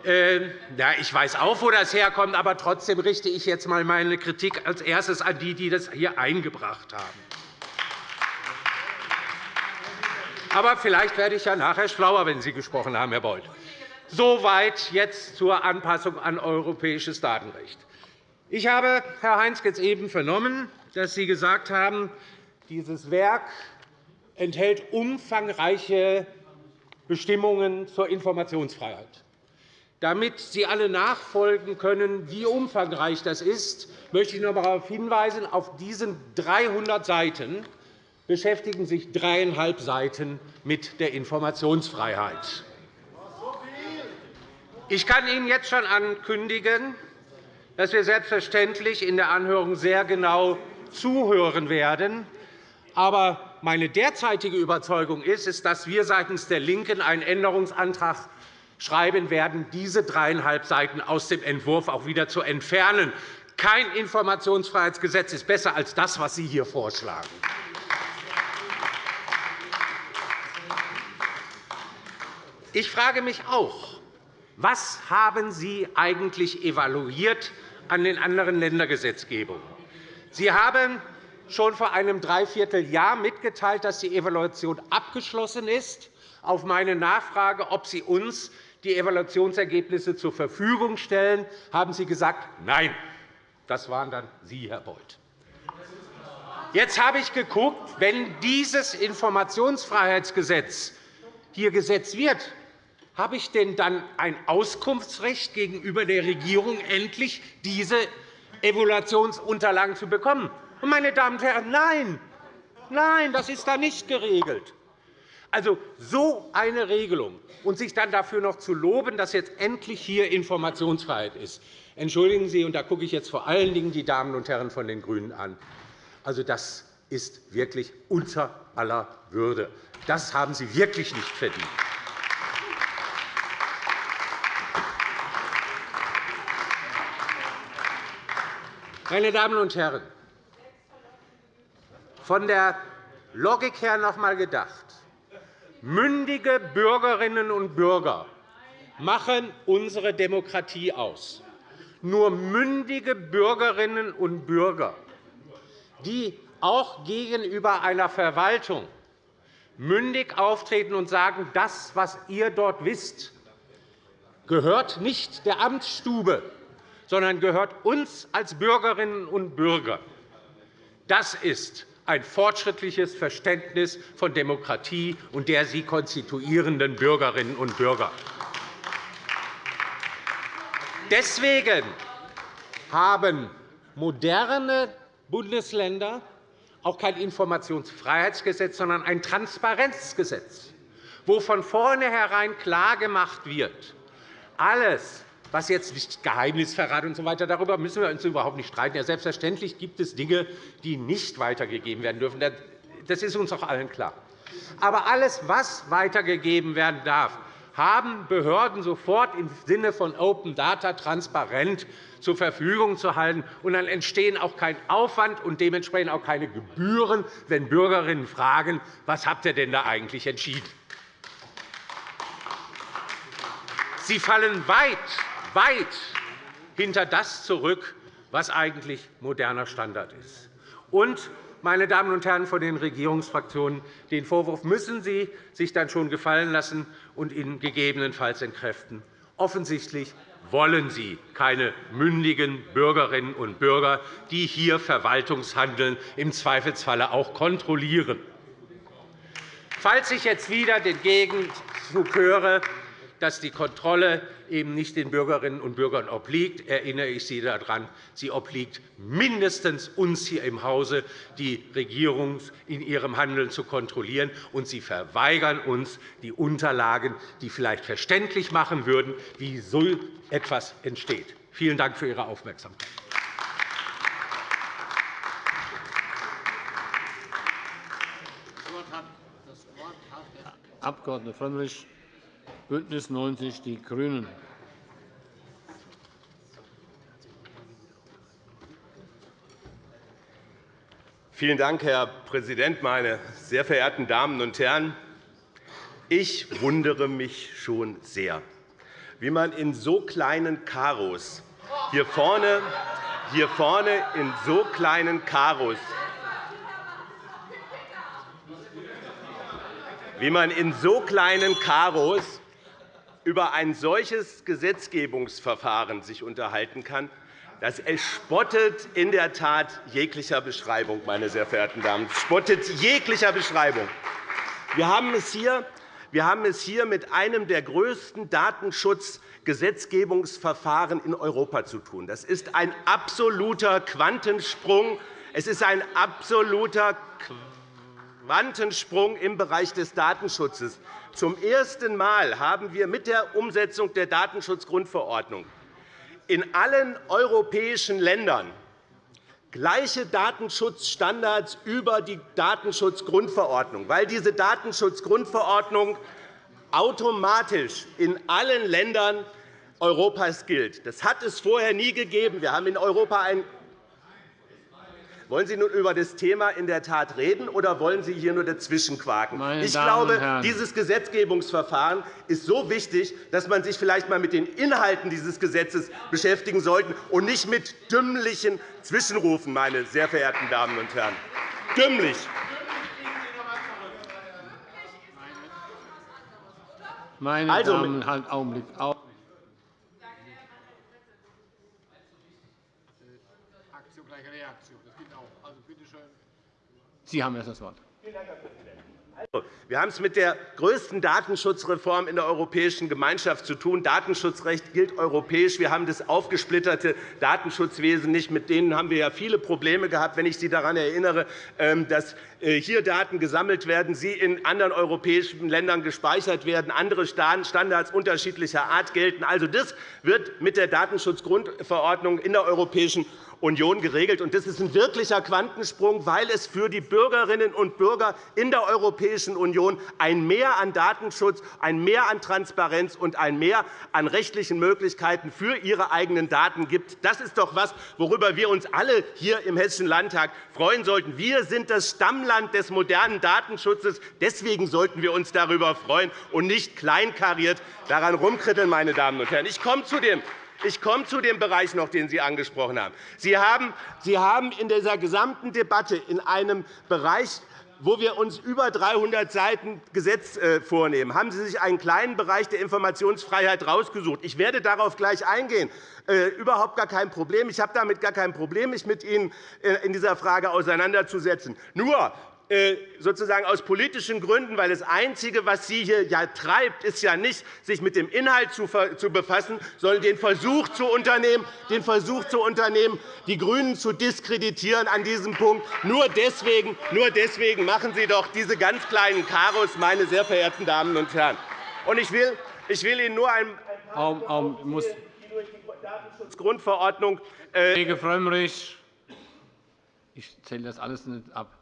Ähm, ja, ich weiß auch, wo das herkommt, aber trotzdem richte ich jetzt einmal meine Kritik als erstes an die, die das hier eingebracht haben. Aber vielleicht werde ich ja nachher schlauer, wenn Sie gesprochen haben, Herr Beuth. Soweit jetzt zur Anpassung an europäisches Datenrecht. Ich habe, Herr Heinz, jetzt eben vernommen, dass Sie gesagt haben, dieses Werk enthält umfangreiche Bestimmungen zur Informationsfreiheit. Damit Sie alle nachfolgen können, wie umfangreich das ist, möchte ich noch einmal darauf hinweisen, auf diesen 300 Seiten beschäftigen sich dreieinhalb Seiten mit der Informationsfreiheit. Ich kann Ihnen jetzt schon ankündigen, dass wir selbstverständlich in der Anhörung sehr genau zuhören werden. Aber meine derzeitige Überzeugung ist, dass wir seitens der LINKEN einen Änderungsantrag schreiben werden, diese dreieinhalb Seiten aus dem Entwurf auch wieder zu entfernen. Kein Informationsfreiheitsgesetz ist besser als das, was Sie hier vorschlagen. Ich frage mich auch, was haben Sie eigentlich evaluiert an den anderen Ländergesetzgebungen? Sie haben schon vor einem Dreivierteljahr mitgeteilt, dass die Evaluation abgeschlossen ist. Auf meine Nachfrage, ob Sie uns die Evaluationsergebnisse zur Verfügung stellen, haben Sie gesagt, nein. Das waren dann Sie, Herr Beuth. Jetzt habe ich geguckt, wenn dieses Informationsfreiheitsgesetz hier gesetzt wird, habe ich denn dann ein Auskunftsrecht gegenüber der Regierung, endlich diese Evaluationsunterlagen zu bekommen? Meine Damen und Herren, nein, nein, das ist da nicht geregelt. Also so eine Regelung und sich dann dafür noch zu loben, dass jetzt endlich hier Informationsfreiheit ist. Entschuldigen Sie, und da gucke ich jetzt vor allen Dingen die Damen und Herren von den GRÜNEN an. Also, das ist wirklich unter aller Würde. Das haben Sie wirklich nicht verdient. Meine Damen und Herren, von der Logik her noch einmal gedacht. Mündige Bürgerinnen und Bürger machen unsere Demokratie aus. Nur mündige Bürgerinnen und Bürger, die auch gegenüber einer Verwaltung mündig auftreten und sagen, das, was ihr dort wisst, gehört nicht der Amtsstube, sondern gehört uns als Bürgerinnen und Bürger. Das ist ein fortschrittliches Verständnis von Demokratie und der sie konstituierenden Bürgerinnen und Bürger. Deswegen haben moderne Bundesländer auch kein Informationsfreiheitsgesetz, sondern ein Transparenzgesetz, wo von vornherein klargemacht wird, alles, was jetzt nicht Geheimnisverrat und so weiter, darüber müssen wir uns überhaupt nicht streiten. Ja, selbstverständlich gibt es Dinge, die nicht weitergegeben werden dürfen. Das ist uns auch allen klar. Aber alles, was weitergegeben werden darf, haben Behörden sofort im Sinne von Open Data transparent zur Verfügung zu halten. Und dann entstehen auch kein Aufwand und dementsprechend auch keine Gebühren, wenn Bürgerinnen fragen, was habt ihr denn da eigentlich entschieden? Sie fallen weit weit hinter das zurück, was eigentlich moderner Standard ist. Und, meine Damen und Herren von den Regierungsfraktionen, den Vorwurf müssen Sie sich dann schon gefallen lassen und ihn gegebenenfalls entkräften. Offensichtlich wollen Sie keine mündigen Bürgerinnen und Bürger, die hier Verwaltungshandeln im Zweifelsfalle auch kontrollieren. Falls ich jetzt wieder den Gegenzug höre, dass die Kontrolle eben nicht den Bürgerinnen und Bürgern obliegt, erinnere ich Sie daran, sie obliegt mindestens uns hier im Hause, die Regierung in ihrem Handeln zu kontrollieren, und Sie verweigern uns die Unterlagen, die vielleicht verständlich machen würden, wie so etwas entsteht. Vielen Dank für Ihre Aufmerksamkeit. Abg. Frömmrich, BÜNDNIS 90 die GRÜNEN. Vielen Dank, Herr Präsident, meine sehr verehrten Damen und Herren! Ich wundere mich schon sehr, wie man in so kleinen Karos hier vorne, hier vorne in so kleinen Karos wie man in so kleinen Karos über ein solches Gesetzgebungsverfahren sich unterhalten kann, das spottet in der Tat jeglicher Beschreibung, meine sehr verehrten Damen. Es spottet jeglicher Beschreibung. Wir haben es hier wir haben es hier mit einem der größten Datenschutzgesetzgebungsverfahren in Europa zu tun. Das ist ein absoluter Quantensprung. Es ist ein absoluter Quantensprung im Bereich des Datenschutzes. Zum ersten Mal haben wir mit der Umsetzung der Datenschutzgrundverordnung in allen europäischen Ländern gleiche Datenschutzstandards über die Datenschutzgrundverordnung, weil diese Datenschutzgrundverordnung automatisch in allen Ländern Europas gilt. Das hat es vorher nie gegeben. Wir haben in Europa ein wollen Sie nun über das Thema in der Tat reden, oder wollen Sie hier nur dazwischenquaken? Meine ich glaube, dieses Gesetzgebungsverfahren ist so wichtig, dass man sich vielleicht einmal mit den Inhalten dieses Gesetzes beschäftigen sollte und nicht mit dümmlichen Zwischenrufen, meine sehr verehrten Damen und Herren. Dümmlich. Meine also, Damen und Herren, Augenblick. Sie haben jetzt das Wort. Wir haben es mit der größten Datenschutzreform in der Europäischen Gemeinschaft zu tun. Datenschutzrecht gilt europäisch. Wir haben das aufgesplitterte Datenschutzwesen nicht. Mit denen haben wir ja viele Probleme gehabt. Wenn ich Sie daran erinnere, ähm, dass äh, hier Daten gesammelt werden, sie in anderen europäischen Ländern gespeichert werden, andere Standards unterschiedlicher Art gelten. Also, das wird mit der Datenschutzgrundverordnung in der Europäischen Union geregelt. Das ist ein wirklicher Quantensprung, weil es für die Bürgerinnen und Bürger in der Europäischen Union ein Mehr an Datenschutz, ein Mehr an Transparenz und ein Mehr an rechtlichen Möglichkeiten für ihre eigenen Daten gibt. Das ist doch etwas, worüber wir uns alle hier im Hessischen Landtag freuen sollten. Wir sind das Stammland des modernen Datenschutzes. Deswegen sollten wir uns darüber freuen und nicht kleinkariert daran rumkritteln. Meine Damen und Herren. Ich komme zu dem ich komme zu dem Bereich noch, den Sie angesprochen haben. Sie haben in dieser gesamten Debatte in einem Bereich wo wir uns über 300 Seiten Gesetz äh, vornehmen, haben Sie sich einen kleinen Bereich der Informationsfreiheit herausgesucht. Ich werde darauf gleich eingehen. Äh, überhaupt gar kein Problem. Ich habe damit gar kein Problem, mich mit Ihnen äh, in dieser Frage auseinanderzusetzen. Nur sozusagen aus politischen Gründen, weil das Einzige, was Sie hier ja treibt, ist ja nicht, sich mit dem Inhalt zu befassen, sondern den Versuch zu unternehmen, den Versuch zu unternehmen die GRÜNEN zu diskreditieren an diesem Punkt. Nur deswegen, nur deswegen machen Sie doch diese ganz kleinen Karos, meine sehr verehrten Damen und Herren. Und ich will, ich will Ihnen nur ein paar um, um, muss Datenschutzgrundverordnung äh Kollege Frömmrich, ich zähle das alles nicht ab.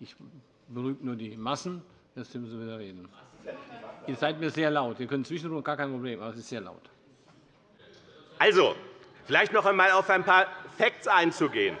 Ich berühme nur die Massen. Jetzt müssen Sie wieder reden. Ihr seid mir sehr laut. Wir können zwischendurch gar kein Problem, aber es ist sehr laut. Also, vielleicht noch einmal auf ein paar Facts einzugehen.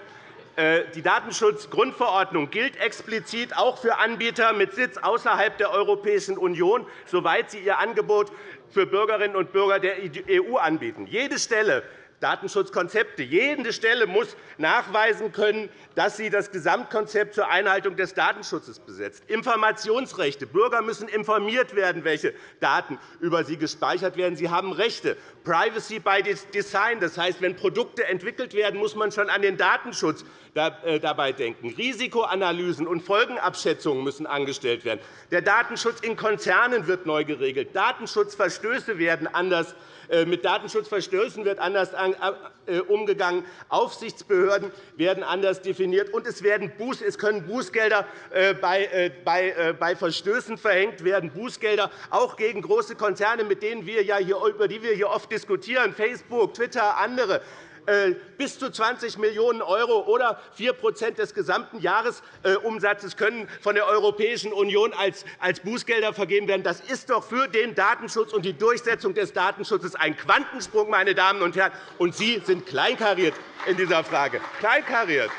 Äh, die Datenschutzgrundverordnung gilt explizit auch für Anbieter mit Sitz außerhalb der Europäischen Union, soweit sie ihr Angebot für Bürgerinnen und Bürger der EU anbieten. Jede Stelle Datenschutzkonzepte. Jede Stelle muss nachweisen können, dass sie das Gesamtkonzept zur Einhaltung des Datenschutzes besetzt. Informationsrechte. Bürger müssen informiert werden, welche Daten über sie gespeichert werden. Sie haben Rechte. Privacy by Design. Das heißt, wenn Produkte entwickelt werden, muss man schon an den Datenschutz äh, dabei denken. Risikoanalysen und Folgenabschätzungen müssen angestellt werden. Der Datenschutz in Konzernen wird neu geregelt. Datenschutzverstöße werden anders mit Datenschutzverstößen wird anders äh, umgegangen. Aufsichtsbehörden werden anders definiert, und es, können Bußgelder äh, bei Verstößen verhängt werden, Bußgelder auch gegen große Konzerne, mit denen wir ja hier, über die wir hier oft diskutieren, Facebook, Twitter, andere. Äh, bis zu 20 Millionen € oder 4% des gesamten Jahresumsatzes können von der Europäischen Union als Bußgelder vergeben werden. Das ist doch für den Datenschutz und die Durchsetzung des Datenschutzes ein Quantensprung, meine Damen und Herren. Und Sie sind kleinkariert in dieser Frage. Kleinkariert.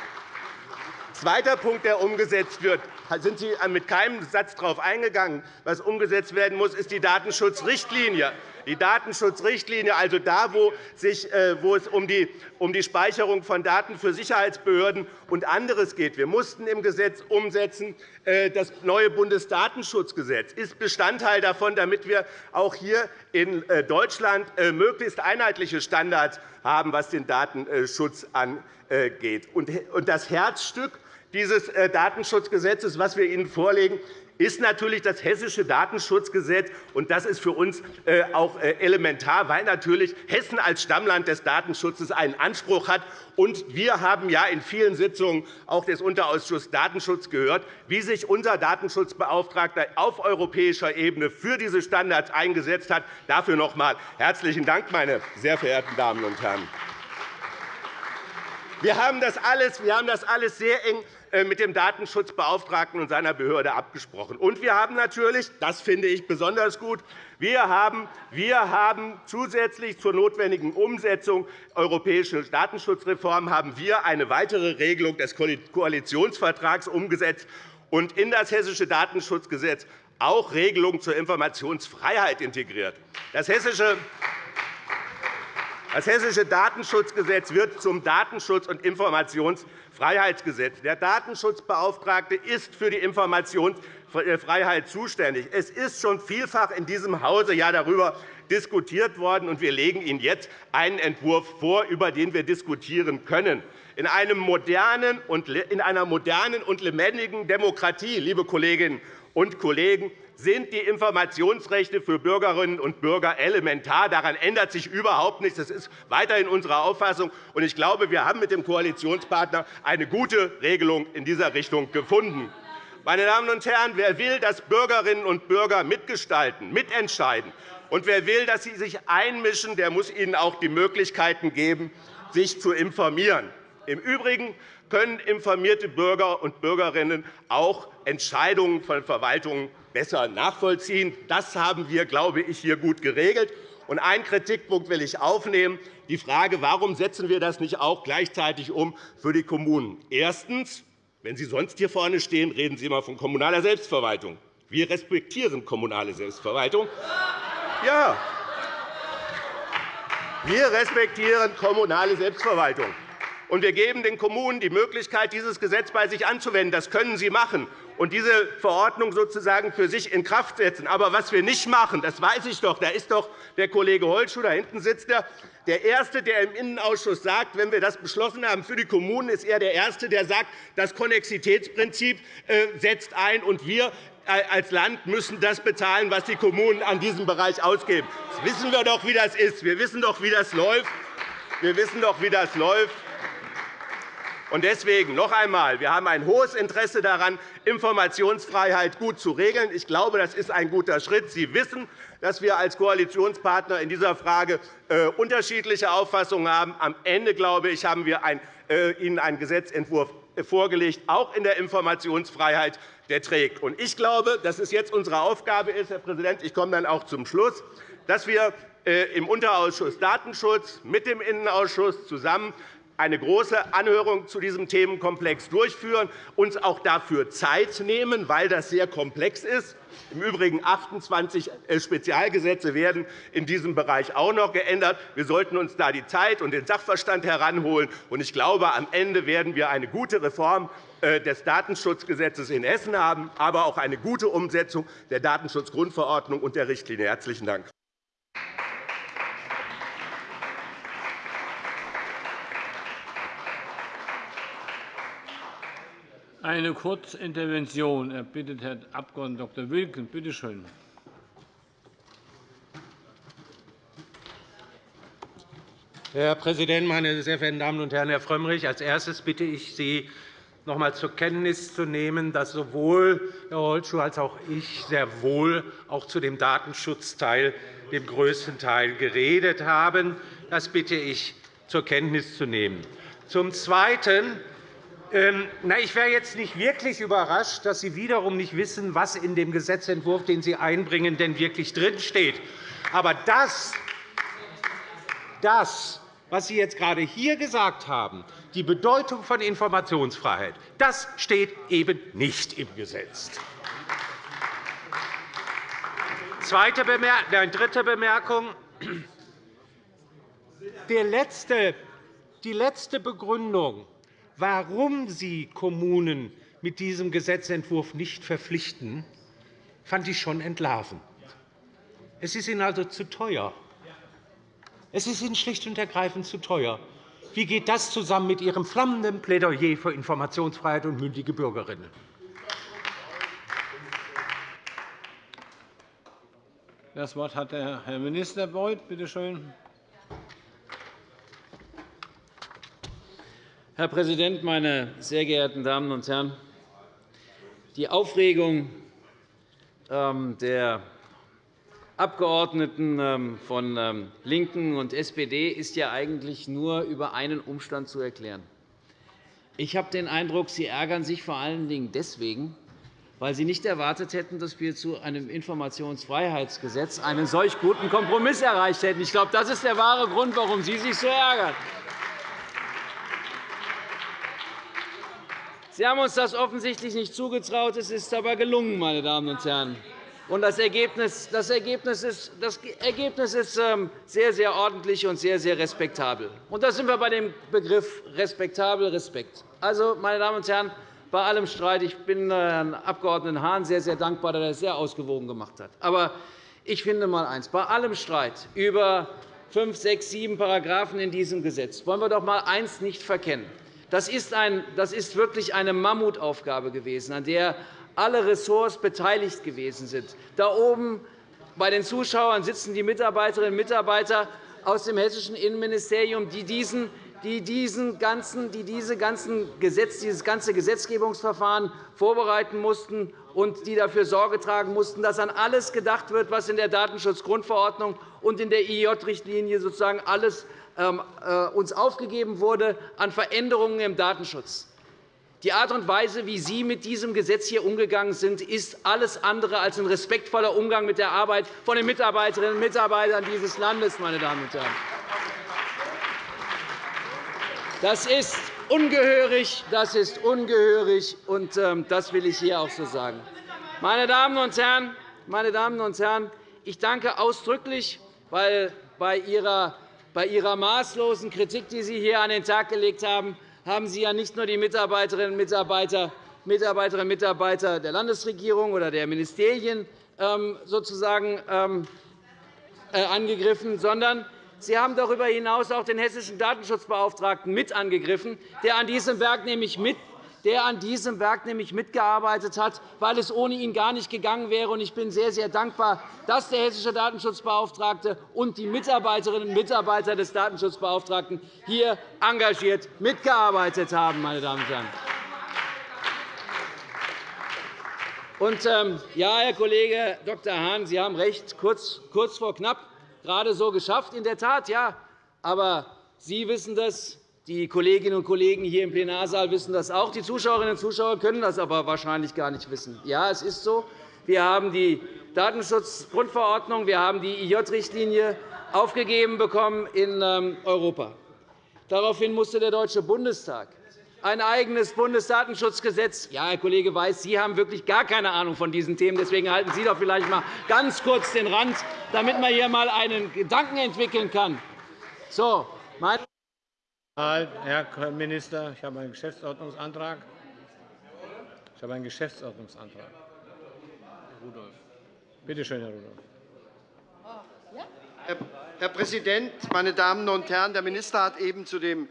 Zweiter Punkt, der umgesetzt wird, sind Sie mit keinem Satz darauf eingegangen. Was umgesetzt werden muss, ist die Datenschutzrichtlinie. Die Datenschutzrichtlinie, also da, wo, äh, es um die, Speicherung von Daten für Sicherheitsbehörden und anderes geht. Wir mussten im Gesetz umsetzen. Äh, das neue Bundesdatenschutzgesetz ist Bestandteil davon, damit wir auch hier in äh, Deutschland möglichst einheitliche Standards haben, was den Datenschutz angeht. Das Herzstück dieses Datenschutzgesetzes, das wir Ihnen vorlegen, ist natürlich das Hessische Datenschutzgesetz. und Das ist für uns äh, auch äh, elementar, weil natürlich Hessen als Stammland des Datenschutzes einen Anspruch hat. Und wir haben ja in vielen Sitzungen auch des Unterausschusses Datenschutz gehört, wie sich unser Datenschutzbeauftragter auf europäischer Ebene für diese Standards eingesetzt hat. Dafür noch einmal herzlichen Dank, meine sehr verehrten Damen und Herren. Wir haben das alles, wir haben das alles sehr eng mit dem Datenschutzbeauftragten und seiner Behörde abgesprochen. Und wir haben natürlich, das finde ich besonders gut, wir haben, wir haben zusätzlich zur notwendigen Umsetzung europäischer Datenschutzreform haben wir eine weitere Regelung des Koalitionsvertrags umgesetzt und in das Hessische Datenschutzgesetz auch Regelungen zur Informationsfreiheit integriert. Das Hessische das Hessische Datenschutzgesetz wird zum Datenschutz- und Informationsfreiheitsgesetz. Der Datenschutzbeauftragte ist für die Informationsfreiheit zuständig. Es ist schon vielfach in diesem Hause darüber diskutiert worden, und wir legen Ihnen jetzt einen Entwurf vor, über den wir diskutieren können. In, einem modernen und, in einer modernen und lebendigen Demokratie, liebe Kolleginnen und Kollegen, sind die Informationsrechte für Bürgerinnen und Bürger elementar. Daran ändert sich überhaupt nichts. Das ist weiterhin unsere Auffassung. Ich glaube, wir haben mit dem Koalitionspartner eine gute Regelung in dieser Richtung gefunden. Meine Damen und Herren, wer will, dass Bürgerinnen und Bürger mitgestalten, mitentscheiden, und wer will, dass sie sich einmischen, der muss ihnen auch die Möglichkeiten geben, sich zu informieren. Im Übrigen können informierte Bürger und Bürgerinnen auch Entscheidungen von Verwaltungen besser nachvollziehen. Das haben wir, glaube ich, hier gut geregelt. Und einen Kritikpunkt will ich aufnehmen, die Frage, warum setzen wir das nicht auch gleichzeitig um für die Kommunen? Erstens. Wenn Sie sonst hier vorne stehen, reden Sie immer von kommunaler Selbstverwaltung. Wir respektieren kommunale Selbstverwaltung. Ja, wir respektieren kommunale Selbstverwaltung. Und wir geben den Kommunen die Möglichkeit, dieses Gesetz bei sich anzuwenden. Das können sie machen und diese Verordnung sozusagen für sich in Kraft setzen. Aber was wir nicht machen, das weiß ich doch, da ist doch der Kollege Holschuh, da hinten sitzt er, der Erste, der im Innenausschuss sagt, wenn wir das beschlossen haben für die Kommunen, ist er der Erste, der sagt, das Konnexitätsprinzip äh, setzt ein, und wir äh, als Land müssen das bezahlen, was die Kommunen an diesem Bereich ausgeben. Das wissen wir doch, wie das ist. Wir wissen doch, wie das läuft. Wir wissen doch, wie das läuft. Und deswegen noch einmal. Wir haben ein hohes Interesse daran, Informationsfreiheit gut zu regeln. Ich glaube, das ist ein guter Schritt. Sie wissen, dass wir als Koalitionspartner in dieser Frage äh, unterschiedliche Auffassungen haben. Am Ende, glaube ich, haben wir äh, Ihnen einen Gesetzentwurf vorgelegt, auch in der Informationsfreiheit, der trägt. Ich glaube, dass es jetzt unsere Aufgabe ist, Herr Präsident, ich komme dann auch zum Schluss, dass wir äh, im Unterausschuss Datenschutz mit dem Innenausschuss zusammen eine große Anhörung zu diesem Themenkomplex durchführen, uns auch dafür Zeit nehmen, weil das sehr komplex ist. Im Übrigen 28 äh, Spezialgesetze werden in diesem Bereich auch noch geändert. Wir sollten uns da die Zeit und den Sachverstand heranholen. Ich glaube, am Ende werden wir eine gute Reform äh, des Datenschutzgesetzes in Hessen haben, aber auch eine gute Umsetzung der Datenschutzgrundverordnung und der Richtlinie. – Herzlichen Dank. Eine Kurzintervention erbittet Herr Abg. Dr. Wilken. Bitte schön. Herr Präsident, meine sehr verehrten Damen und Herren! Herr Frömmrich, als erstes bitte ich Sie, noch einmal zur Kenntnis zu nehmen, dass sowohl Herr Holschuh als auch ich sehr wohl auch zu dem Datenschutzteil dem größten Teil geredet haben. Das bitte ich zur Kenntnis zu nehmen. Zum Zweiten ähm, ich wäre jetzt nicht wirklich überrascht, dass Sie wiederum nicht wissen, was in dem Gesetzentwurf, den Sie einbringen, denn wirklich drinsteht. Aber das, das was Sie jetzt gerade hier gesagt haben, die Bedeutung von Informationsfreiheit, das steht eben nicht im Gesetz. Zweite Bemerkung, dritte Bemerkung. Die letzte Begründung, warum Sie Kommunen mit diesem Gesetzentwurf nicht verpflichten, fand ich schon entlarvend. Es ist Ihnen also zu teuer. Es ist Ihnen schlicht und ergreifend zu teuer. Wie geht das zusammen mit Ihrem flammenden Plädoyer für Informationsfreiheit und mündige Bürgerinnen? Das Wort hat der Herr Minister Beuth. Bitte schön. Herr Präsident, meine sehr geehrten Damen und Herren! Die Aufregung ähm, der Abgeordneten ähm, von ähm, LINKEN und SPD ist ja eigentlich nur über einen Umstand zu erklären. Ich habe den Eindruck, Sie ärgern sich vor allen Dingen deswegen, weil Sie nicht erwartet hätten, dass wir zu einem Informationsfreiheitsgesetz einen solch guten Kompromiss erreicht hätten. Ich glaube, das ist der wahre Grund, warum Sie sich so ärgern. Sie haben uns das offensichtlich nicht zugetraut. Es ist aber gelungen, meine Damen und Herren. das Ergebnis, das Ergebnis ist, das Ergebnis ist ähm, sehr, sehr ordentlich und sehr, sehr respektabel. Und da sind wir bei dem Begriff respektabel, Respekt. Also, meine Damen und Herren, bei allem Streit. Ich bin äh, Herrn Abg. Hahn sehr, sehr dankbar, dass er das sehr ausgewogen gemacht hat. Aber ich finde einmal eines. Bei allem Streit über fünf, sechs, sieben Paragraphen in diesem Gesetz wollen wir doch einmal eines nicht verkennen. Das ist, ein, das ist wirklich eine Mammutaufgabe gewesen, an der alle Ressorts beteiligt gewesen sind. Da oben bei den Zuschauern sitzen die Mitarbeiterinnen und Mitarbeiter aus dem hessischen Innenministerium, die diesen die, diesen ganzen, die diese ganzen Gesetz, dieses ganze Gesetzgebungsverfahren vorbereiten mussten und die dafür Sorge tragen mussten, dass an alles gedacht wird, was in der Datenschutzgrundverordnung und in der IJ-Richtlinie sozusagen alles uns aufgegeben wurde an Veränderungen im Datenschutz. Die Art und Weise, wie Sie mit diesem Gesetz hier umgegangen sind, ist alles andere als ein respektvoller Umgang mit der Arbeit von den Mitarbeiterinnen und Mitarbeitern dieses Landes. Meine Damen und Herren. Das ist ungehörig, das ist ungehörig, und ähm, das will ich hier auch so sagen. Meine Damen und Herren, meine Damen und Herren ich danke ausdrücklich, weil bei Ihrer, bei Ihrer maßlosen Kritik, die Sie hier an den Tag gelegt haben, haben Sie ja nicht nur die Mitarbeiterinnen und Mitarbeiter, Mitarbeiterinnen und Mitarbeiter der Landesregierung oder der Ministerien ähm, sozusagen ähm, äh, angegriffen, sondern Sie haben darüber hinaus auch den hessischen Datenschutzbeauftragten mit angegriffen, der an diesem Werk nämlich mit der an diesem Werk nämlich mitgearbeitet hat, weil es ohne ihn gar nicht gegangen wäre. Ich bin sehr, sehr dankbar, dass der hessische Datenschutzbeauftragte und die Mitarbeiterinnen und Mitarbeiter des Datenschutzbeauftragten hier engagiert mitgearbeitet haben. Meine Damen und Herren. Und, ähm, ja, Herr Kollege Dr. Hahn, Sie haben recht, kurz, kurz vor knapp gerade so geschafft. In der Tat, ja. Aber Sie wissen das, die Kolleginnen und Kollegen hier im Plenarsaal wissen das auch. Die Zuschauerinnen und Zuschauer können das aber wahrscheinlich gar nicht wissen. Ja, es ist so. Wir haben die Datenschutzgrundverordnung, wir haben die IJ-Richtlinie aufgegeben bekommen in ähm, Europa. Daraufhin musste der Deutsche Bundestag ein eigenes Bundesdatenschutzgesetz. Ja, Herr Kollege Weiß, Sie haben wirklich gar keine Ahnung von diesen Themen. Deswegen halten Sie doch vielleicht einmal ganz kurz den Rand, damit man hier einmal einen Gedanken entwickeln kann. So, mein Herr Minister, ich habe einen Geschäftsordnungsantrag. Ich habe einen Geschäftsordnungsantrag. Herr Rudolph. Bitte schön, Herr Rudolph. Herr Präsident, meine Damen und Herren! Der Minister hat eben zu dem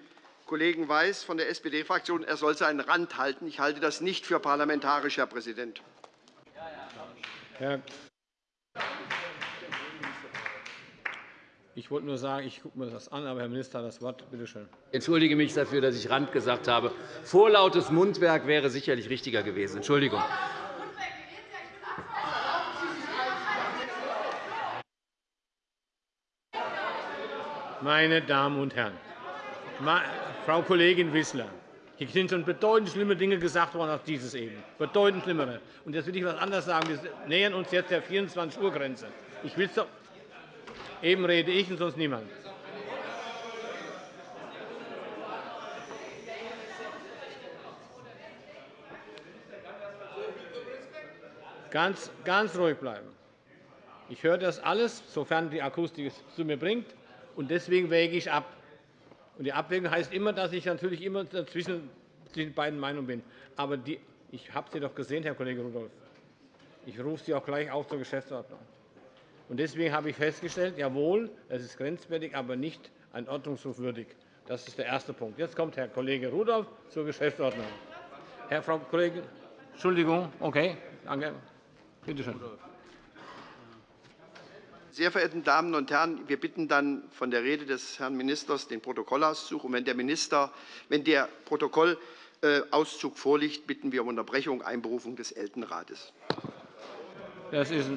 Kollegen Weiß von der SPD-Fraktion, er soll seinen Rand halten. Ich halte das nicht für parlamentarisch, Herr Präsident. Ich wollte nur sagen, ich gucke mir das an, aber Herr Minister hat das Wort. Bitte schön. Ich entschuldige mich dafür, dass ich Rand gesagt habe. Vorlautes Mundwerk wäre sicherlich richtiger gewesen. Entschuldigung. Meine Damen und Herren, Frau Kollegin Wissler, hier sind schon bedeutend schlimme Dinge gesagt worden als dieses eben. Bedeutend schlimmere. Und jetzt will ich etwas anderes sagen. Wir nähern uns jetzt der 24-Uhr-Grenze. Ich will doch Eben rede ich und sonst niemand. Ganz, ganz ruhig bleiben. Ich höre das alles, sofern die Akustik es zu mir bringt, und deswegen wäge ich ab. Und die Abwägung heißt immer, dass ich natürlich immer zwischen den beiden Meinungen bin. Aber die, ich habe Sie doch gesehen, Herr Kollege Rudolph. Ich rufe Sie auch gleich auf zur Geschäftsordnung. Und deswegen habe ich festgestellt, jawohl, es ist grenzwertig, aber nicht ein Ordnungsruf würdig. Das ist der erste Punkt. Jetzt kommt Herr Kollege Rudolph zur Geschäftsordnung. Herr Frau Kollegin, Entschuldigung, okay, danke. Bitte schön. Sehr verehrte Damen und Herren, wir bitten dann von der Rede des Herrn Ministers den Protokollauszug. Und wenn der, Minister, wenn der Protokollauszug vorliegt, bitten wir um Unterbrechung und Einberufung des Ältestenrates. Das ist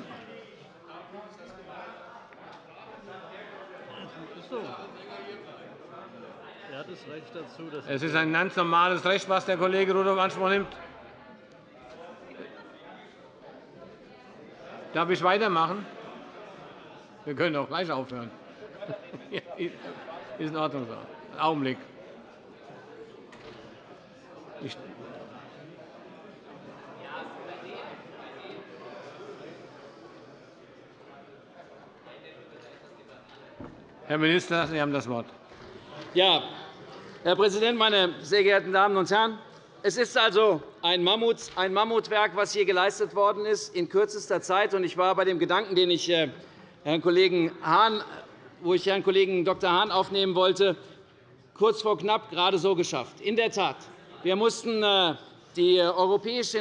ein es ist ein ganz normales Recht, was der Kollege Rudolph Anspruch nimmt. Darf ich weitermachen? Wir können auch gleich aufhören. ist in Ordnung so. Einen Augenblick. Ich Herr Minister, Sie haben das Wort. Ja, Herr Präsident, meine sehr geehrten Damen und Herren! Es ist also ein, Mammut, ein Mammutwerk, was hier geleistet worden ist in kürzester Zeit. Ich war bei dem Gedanken, den ich äh, Herrn Kollegen Hahn, wo ich Herrn Kollegen Dr. Hahn aufnehmen wollte, kurz vor knapp gerade so geschafft. In der Tat, wir mussten äh, den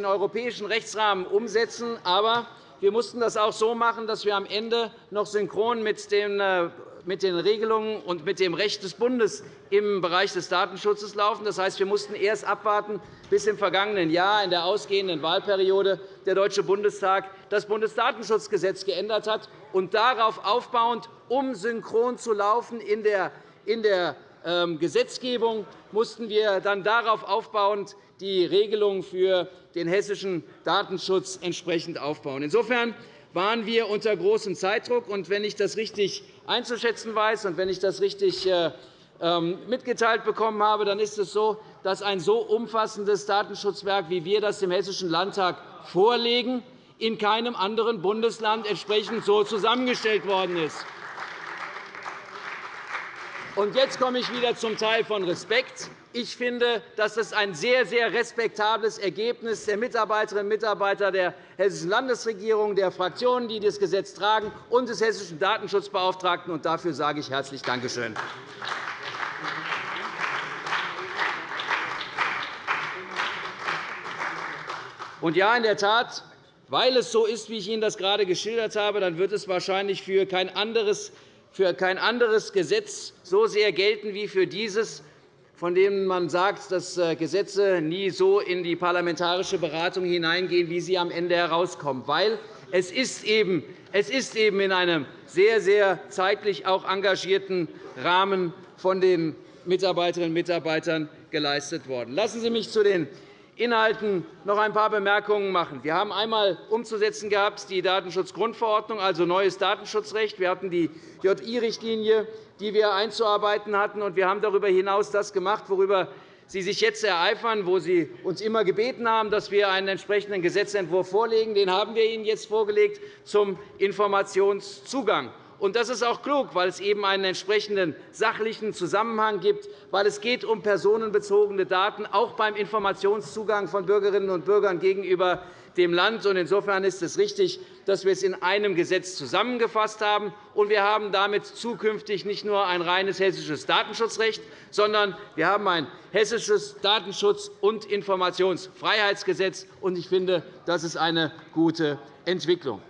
europäischen Rechtsrahmen umsetzen, aber wir mussten das auch so machen, dass wir am Ende noch synchron mit den äh, mit den Regelungen und mit dem Recht des Bundes im Bereich des Datenschutzes laufen. Das heißt, wir mussten erst abwarten, bis im vergangenen Jahr in der ausgehenden Wahlperiode der Deutsche Bundestag das Bundesdatenschutzgesetz geändert hat. Und darauf aufbauend, um synchron zu laufen in der, in der ähm, Gesetzgebung, mussten wir dann darauf aufbauend die Regelungen für den hessischen Datenschutz entsprechend aufbauen. Insofern waren wir unter großem Zeitdruck. Und wenn ich das richtig einzuschätzen weiß und wenn ich das richtig äh, mitgeteilt bekommen habe, dann ist es so, dass ein so umfassendes Datenschutzwerk, wie wir das dem Hessischen Landtag vorlegen, in keinem anderen Bundesland entsprechend so zusammengestellt worden ist. Jetzt komme ich wieder zum Teil von Respekt. Ich finde, dass das ein sehr, sehr respektables Ergebnis der Mitarbeiterinnen und Mitarbeiter der Hessischen Landesregierung, der Fraktionen, die das Gesetz tragen, und des Hessischen Datenschutzbeauftragten. Dafür sage ich herzlich Dankeschön. Und ja, in der Tat, weil es so ist, wie ich Ihnen das gerade geschildert habe, dann wird es wahrscheinlich für kein anderes für kein anderes Gesetz so sehr gelten wie für dieses, von dem man sagt, dass äh, Gesetze nie so in die parlamentarische Beratung hineingehen, wie sie am Ende herauskommen. Weil es ist eben, es ist eben in einem sehr, sehr zeitlich auch engagierten Rahmen von den Mitarbeiterinnen und Mitarbeitern geleistet worden. Lassen Sie mich zu den Inhalten noch ein paar Bemerkungen machen. Wir haben einmal umzusetzen gehabt die Datenschutzgrundverordnung, also neues Datenschutzrecht. Wir hatten die JI-Richtlinie, die wir einzuarbeiten hatten. Und wir haben darüber hinaus das gemacht, worüber Sie sich jetzt ereifern, wo Sie uns immer gebeten haben, dass wir einen entsprechenden Gesetzentwurf vorlegen. Den haben wir Ihnen jetzt vorgelegt zum Informationszugang. Und das ist auch klug, weil es eben einen entsprechenden sachlichen Zusammenhang gibt, weil es geht um personenbezogene Daten, auch beim Informationszugang von Bürgerinnen und Bürgern gegenüber dem Land. Insofern ist es richtig, dass wir es in einem Gesetz zusammengefasst haben. wir haben damit zukünftig nicht nur ein reines hessisches Datenschutzrecht, sondern wir haben ein hessisches Datenschutz- und Informationsfreiheitsgesetz. Ich finde, das ist eine gute Entwicklung.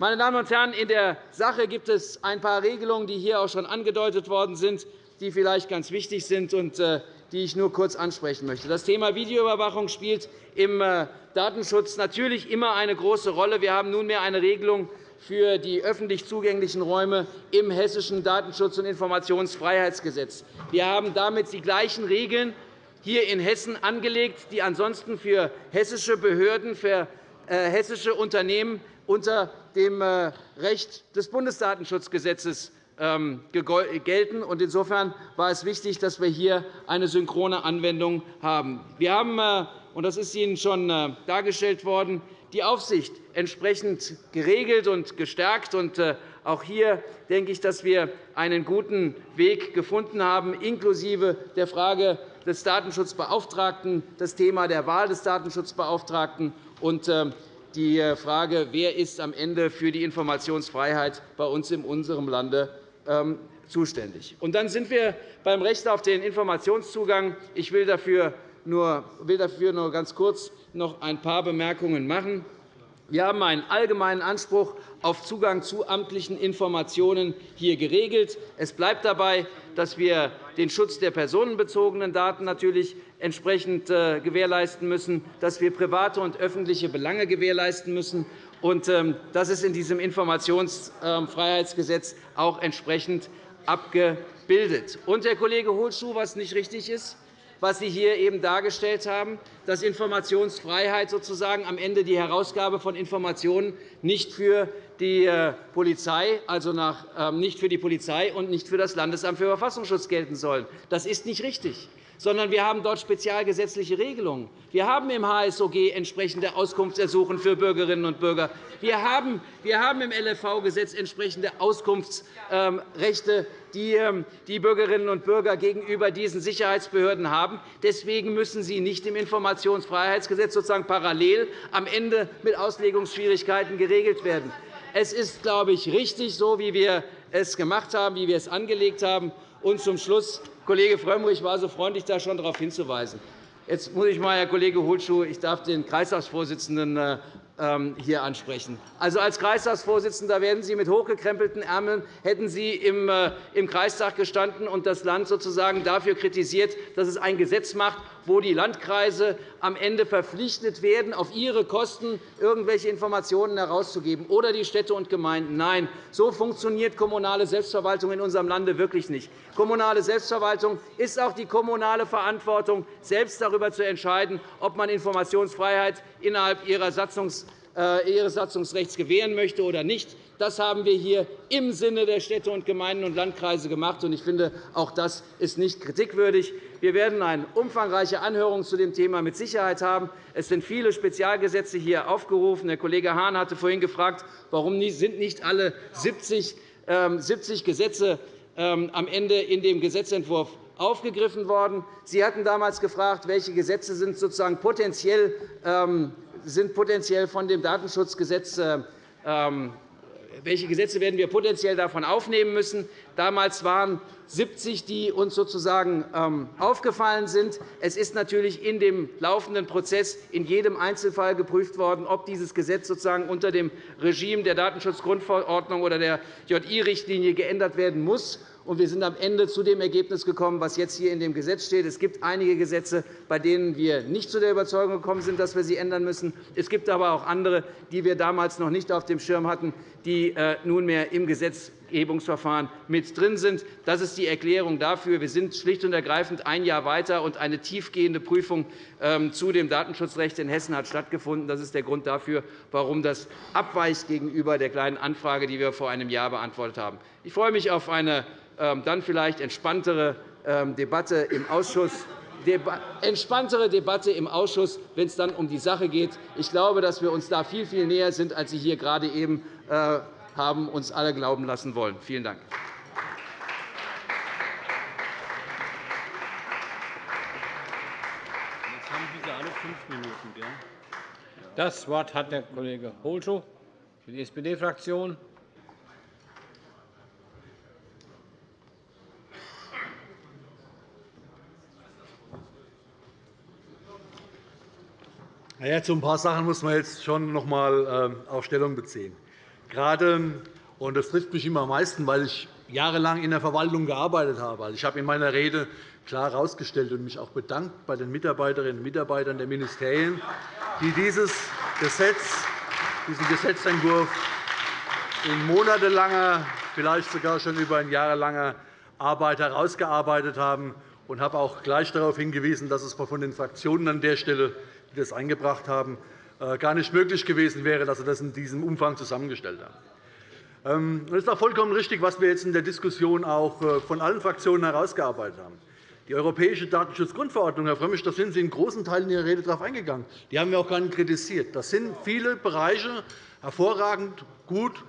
Meine Damen und Herren, in der Sache gibt es ein paar Regelungen, die hier auch schon angedeutet worden sind, die vielleicht ganz wichtig sind und äh, die ich nur kurz ansprechen möchte. Das Thema Videoüberwachung spielt im äh, Datenschutz natürlich immer eine große Rolle. Wir haben nunmehr eine Regelung für die öffentlich zugänglichen Räume im Hessischen Datenschutz- und Informationsfreiheitsgesetz. Wir haben damit die gleichen Regeln hier in Hessen angelegt, die ansonsten für hessische Behörden, für äh, hessische Unternehmen unter dem äh, Recht des Bundesdatenschutzgesetzes ähm, gelten. Insofern war es wichtig, dass wir hier eine synchrone Anwendung haben. Wir haben, äh, und das ist Ihnen schon dargestellt worden, die Aufsicht entsprechend geregelt und gestärkt. Äh, auch hier denke ich, dass wir einen guten Weg gefunden haben, inklusive der Frage des Datenschutzbeauftragten, das Thema der Wahl des Datenschutzbeauftragten und äh, die äh, Frage, wer ist am Ende für die Informationsfreiheit bei uns in unserem Lande ähm, zuständig. Und dann sind wir beim Recht auf den Informationszugang. Ich will dafür nur, will dafür nur ganz kurz noch ein paar Bemerkungen machen. Wir haben einen allgemeinen Anspruch auf Zugang zu amtlichen Informationen hier geregelt. Es bleibt dabei, dass wir den Schutz der personenbezogenen Daten natürlich entsprechend äh, gewährleisten müssen, dass wir private und öffentliche Belange gewährleisten müssen. Und ähm, das ist in diesem Informationsfreiheitsgesetz auch entsprechend abgebildet. Und, Herr Kollege Holschuh, was nicht richtig ist, was Sie hier eben dargestellt haben, dass Informationsfreiheit sozusagen am Ende die Herausgabe von Informationen nicht für die äh, Polizei, also nach, ähm, nicht für die Polizei und nicht für das Landesamt für Verfassungsschutz gelten soll. Das ist nicht richtig sondern wir haben dort spezialgesetzliche Regelungen. Wir haben im HSOG entsprechende Auskunftsersuchen für Bürgerinnen und Bürger. Wir haben, im LFV-Gesetz entsprechende Auskunftsrechte, die ähm, die Bürgerinnen und Bürger gegenüber diesen Sicherheitsbehörden haben. Deswegen müssen sie nicht im Informationsfreiheitsgesetz sozusagen parallel am Ende mit Auslegungsschwierigkeiten geregelt werden. Es ist, glaube ich, richtig, so wie wir es gemacht haben, wie wir es angelegt haben. Und zum Schluss Kollege Frömmrich war so freundlich, da schon darauf hinzuweisen. Jetzt muss ich mal, Herr Kollege Hohlschuh, ich darf den Kreistagsvorsitzenden äh, ähm, hier ansprechen. Also als Kreistagsvorsitzender werden Sie mit hochgekrempelten Ärmeln hätten Sie im, äh, im Kreistag gestanden und das Land sozusagen dafür kritisiert, dass es ein Gesetz macht, wo die Landkreise am Ende verpflichtet werden, auf ihre Kosten irgendwelche Informationen herauszugeben, oder die Städte und Gemeinden. Nein, so funktioniert kommunale Selbstverwaltung in unserem Lande wirklich nicht. Kommunale Selbstverwaltung ist auch die kommunale Verantwortung, selbst darüber zu entscheiden, ob man Informationsfreiheit innerhalb ihrer Satzungs äh, ihres Satzungsrechts gewähren möchte oder nicht. Das haben wir hier im Sinne der Städte und Gemeinden und Landkreise gemacht. Ich finde, auch das ist nicht kritikwürdig. Wir werden eine umfangreiche Anhörung zu dem Thema mit Sicherheit haben. Es sind viele Spezialgesetze hier aufgerufen. Der Kollege Hahn hatte vorhin gefragt, warum sind nicht alle 70 ähm, Gesetze ähm, am Ende in dem Gesetzentwurf aufgegriffen worden. Sie hatten damals gefragt, welche Gesetze sind sozusagen potenziell, ähm, sind potenziell von dem Datenschutzgesetz äh, welche Gesetze werden wir potenziell davon aufnehmen müssen. Damals waren 70, die uns sozusagen ähm, aufgefallen sind. Es ist natürlich in dem laufenden Prozess in jedem Einzelfall geprüft worden, ob dieses Gesetz sozusagen unter dem Regime der Datenschutzgrundverordnung oder der JI-Richtlinie geändert werden muss und wir sind am Ende zu dem Ergebnis gekommen, was jetzt hier in dem Gesetz steht. Es gibt einige Gesetze, bei denen wir nicht zu der Überzeugung gekommen sind, dass wir sie ändern müssen. Es gibt aber auch andere, die wir damals noch nicht auf dem Schirm hatten, die äh, nunmehr im Gesetzgebungsverfahren mit drin sind. Das ist die Erklärung dafür. Wir sind schlicht und ergreifend ein Jahr weiter, und eine tiefgehende Prüfung ähm, zu dem Datenschutzrecht in Hessen hat stattgefunden. Das ist der Grund dafür, warum das abweicht gegenüber der Kleinen Anfrage, die wir vor einem Jahr beantwortet haben. Ich freue mich auf eine ähm, dann vielleicht entspanntere ähm, Debatte im Ausschuss entspanntere Debatte im Ausschuss, wenn es dann um die Sache geht. Ich glaube, dass wir uns da viel, viel näher sind, als Sie hier gerade eben äh, haben uns alle glauben lassen wollen. Vielen Dank. Das Wort hat der Kollege Holschuh für die SPD-Fraktion. Ja, zu ein paar Sachen muss man jetzt schon noch einmal äh, auf Stellung beziehen. Gerade, und das trifft mich immer am meisten, weil ich jahrelang in der Verwaltung gearbeitet habe. Also, ich habe in meiner Rede klar herausgestellt und mich auch bedankt bei den Mitarbeiterinnen und Mitarbeitern der Ministerien, die dieses Gesetz, diesen Gesetzentwurf in monatelanger, vielleicht sogar schon über ein jahrelanger Arbeit herausgearbeitet haben und habe auch gleich darauf hingewiesen, dass es von den Fraktionen an der Stelle die das eingebracht haben, gar nicht möglich gewesen wäre, dass Sie das in diesem Umfang zusammengestellt haben. Ähm, es ist auch vollkommen richtig, was wir jetzt in der Diskussion auch äh, von allen Fraktionen herausgearbeitet haben. Die Europäische Datenschutzgrundverordnung, Herr Frömmrich, da sind Sie in großen Teilen Ihrer Rede darauf eingegangen. Die haben wir auch gar nicht kritisiert. Das sind viele Bereiche hervorragend gut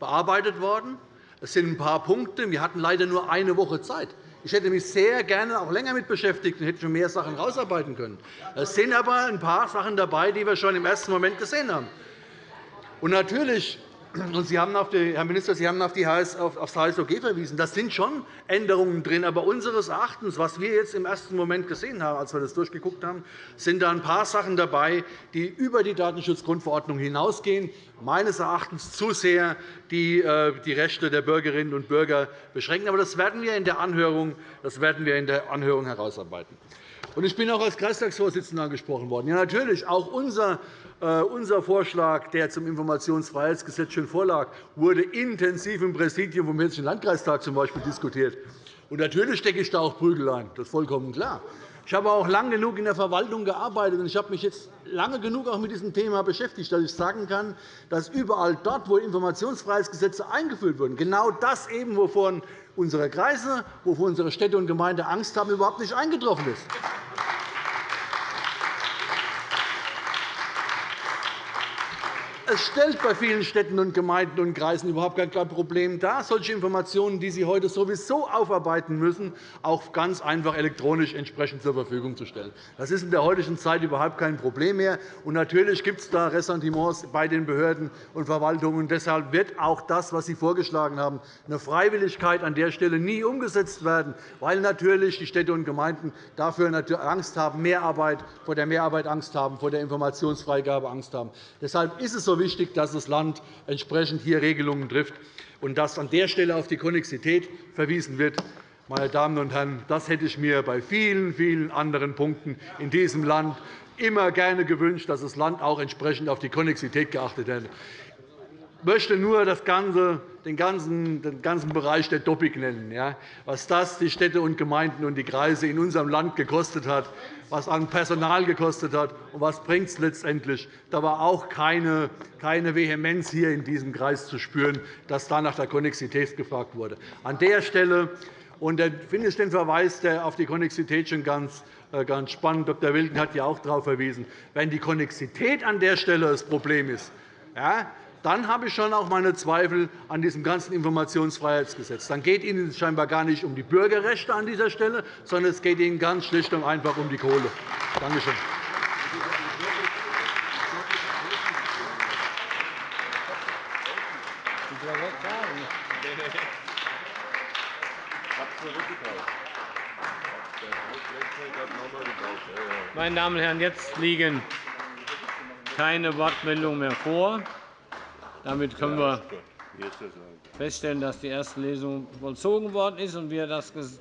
bearbeitet worden. Es sind ein paar Punkte. Wir hatten leider nur eine Woche Zeit. Ich hätte mich sehr gerne auch länger mit beschäftigt und hätte schon mehr Sachen herausarbeiten können. Es sind aber ein paar Sachen dabei, die wir schon im ersten Moment gesehen haben. Und natürlich und Sie haben auf die, Herr Minister, Sie haben auf, die HS, auf das HSOG verwiesen. Das sind schon Änderungen drin. Aber unseres Erachtens, was wir jetzt im ersten Moment gesehen haben, als wir das durchgeguckt haben, sind da ein paar Sachen dabei, die über die Datenschutzgrundverordnung hinausgehen, meines Erachtens zu sehr die, äh, die Rechte der Bürgerinnen und Bürger beschränken. Aber das werden wir in der Anhörung, das werden wir in der Anhörung herausarbeiten. Ich bin auch als Kreistagsvorsitzender angesprochen worden. Ja, natürlich, auch unser unser Vorschlag, der zum Informationsfreiheitsgesetz schon vorlag, wurde intensiv im Präsidium vom Hessischen Landkreistag zum Beispiel diskutiert. Und natürlich stecke ich da auch Prügel ein. Das ist vollkommen klar. Ich habe auch lange genug in der Verwaltung gearbeitet, und ich habe mich jetzt lange genug auch mit diesem Thema beschäftigt, dass ich sagen kann, dass überall dort, wo Informationsfreiheitsgesetze eingeführt wurden, genau das eben, wovon unsere Kreise, wovon unsere Städte und Gemeinden Angst haben, überhaupt nicht eingetroffen ist. Es stellt bei vielen Städten und Gemeinden und Kreisen überhaupt kein Problem dar, solche Informationen, die Sie heute sowieso aufarbeiten müssen, auch ganz einfach elektronisch entsprechend zur Verfügung zu stellen. Das ist in der heutigen Zeit überhaupt kein Problem mehr. Und natürlich gibt es da Ressentiments bei den Behörden und Verwaltungen. Deshalb wird auch das, was Sie vorgeschlagen haben, eine Freiwilligkeit an der Stelle nie umgesetzt werden, weil natürlich die Städte und Gemeinden dafür Angst haben, Mehrarbeit, vor der Mehrarbeit Angst haben, vor der Informationsfreigabe Angst haben. Deshalb ist es so wichtig, dass das Land entsprechend hier Regelungen trifft und dass an der Stelle auf die Konnexität verwiesen wird. Meine Damen und Herren, das hätte ich mir bei vielen, vielen anderen Punkten in diesem Land immer gerne gewünscht, dass das Land auch entsprechend auf die Konnexität geachtet hätte. Ich möchte nur das Ganze, den, ganzen, den ganzen Bereich der Topic nennen, ja, was das die Städte und Gemeinden und die Kreise in unserem Land gekostet hat, was an Personal gekostet hat und was bringt es letztendlich. Da war auch keine, keine Vehemenz hier in diesem Kreis zu spüren, dass da nach der Konnexität gefragt wurde. An der Stelle und da finde ich den Verweis auf die Konnexität schon ganz, äh, ganz spannend. Dr. Wilken hat ja auch darauf verwiesen. Wenn die Konnexität an der Stelle das Problem ist, ja, dann habe ich schon auch meine Zweifel an diesem ganzen Informationsfreiheitsgesetz. Dann geht Ihnen scheinbar gar nicht um die Bürgerrechte an dieser Stelle, sondern es geht Ihnen ganz schlicht und einfach um die Kohle. Danke schön. Meine Damen und Herren, jetzt liegen keine Wortmeldungen mehr vor. Damit können wir feststellen, dass die erste Lesung vollzogen worden ist und wir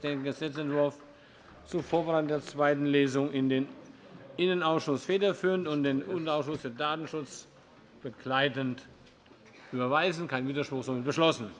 den Gesetzentwurf zur Vorbereitung der zweiten Lesung in den Innenausschuss federführend und den Unterausschuss für Datenschutz begleitend überweisen. Kein Widerspruch, somit beschlossen.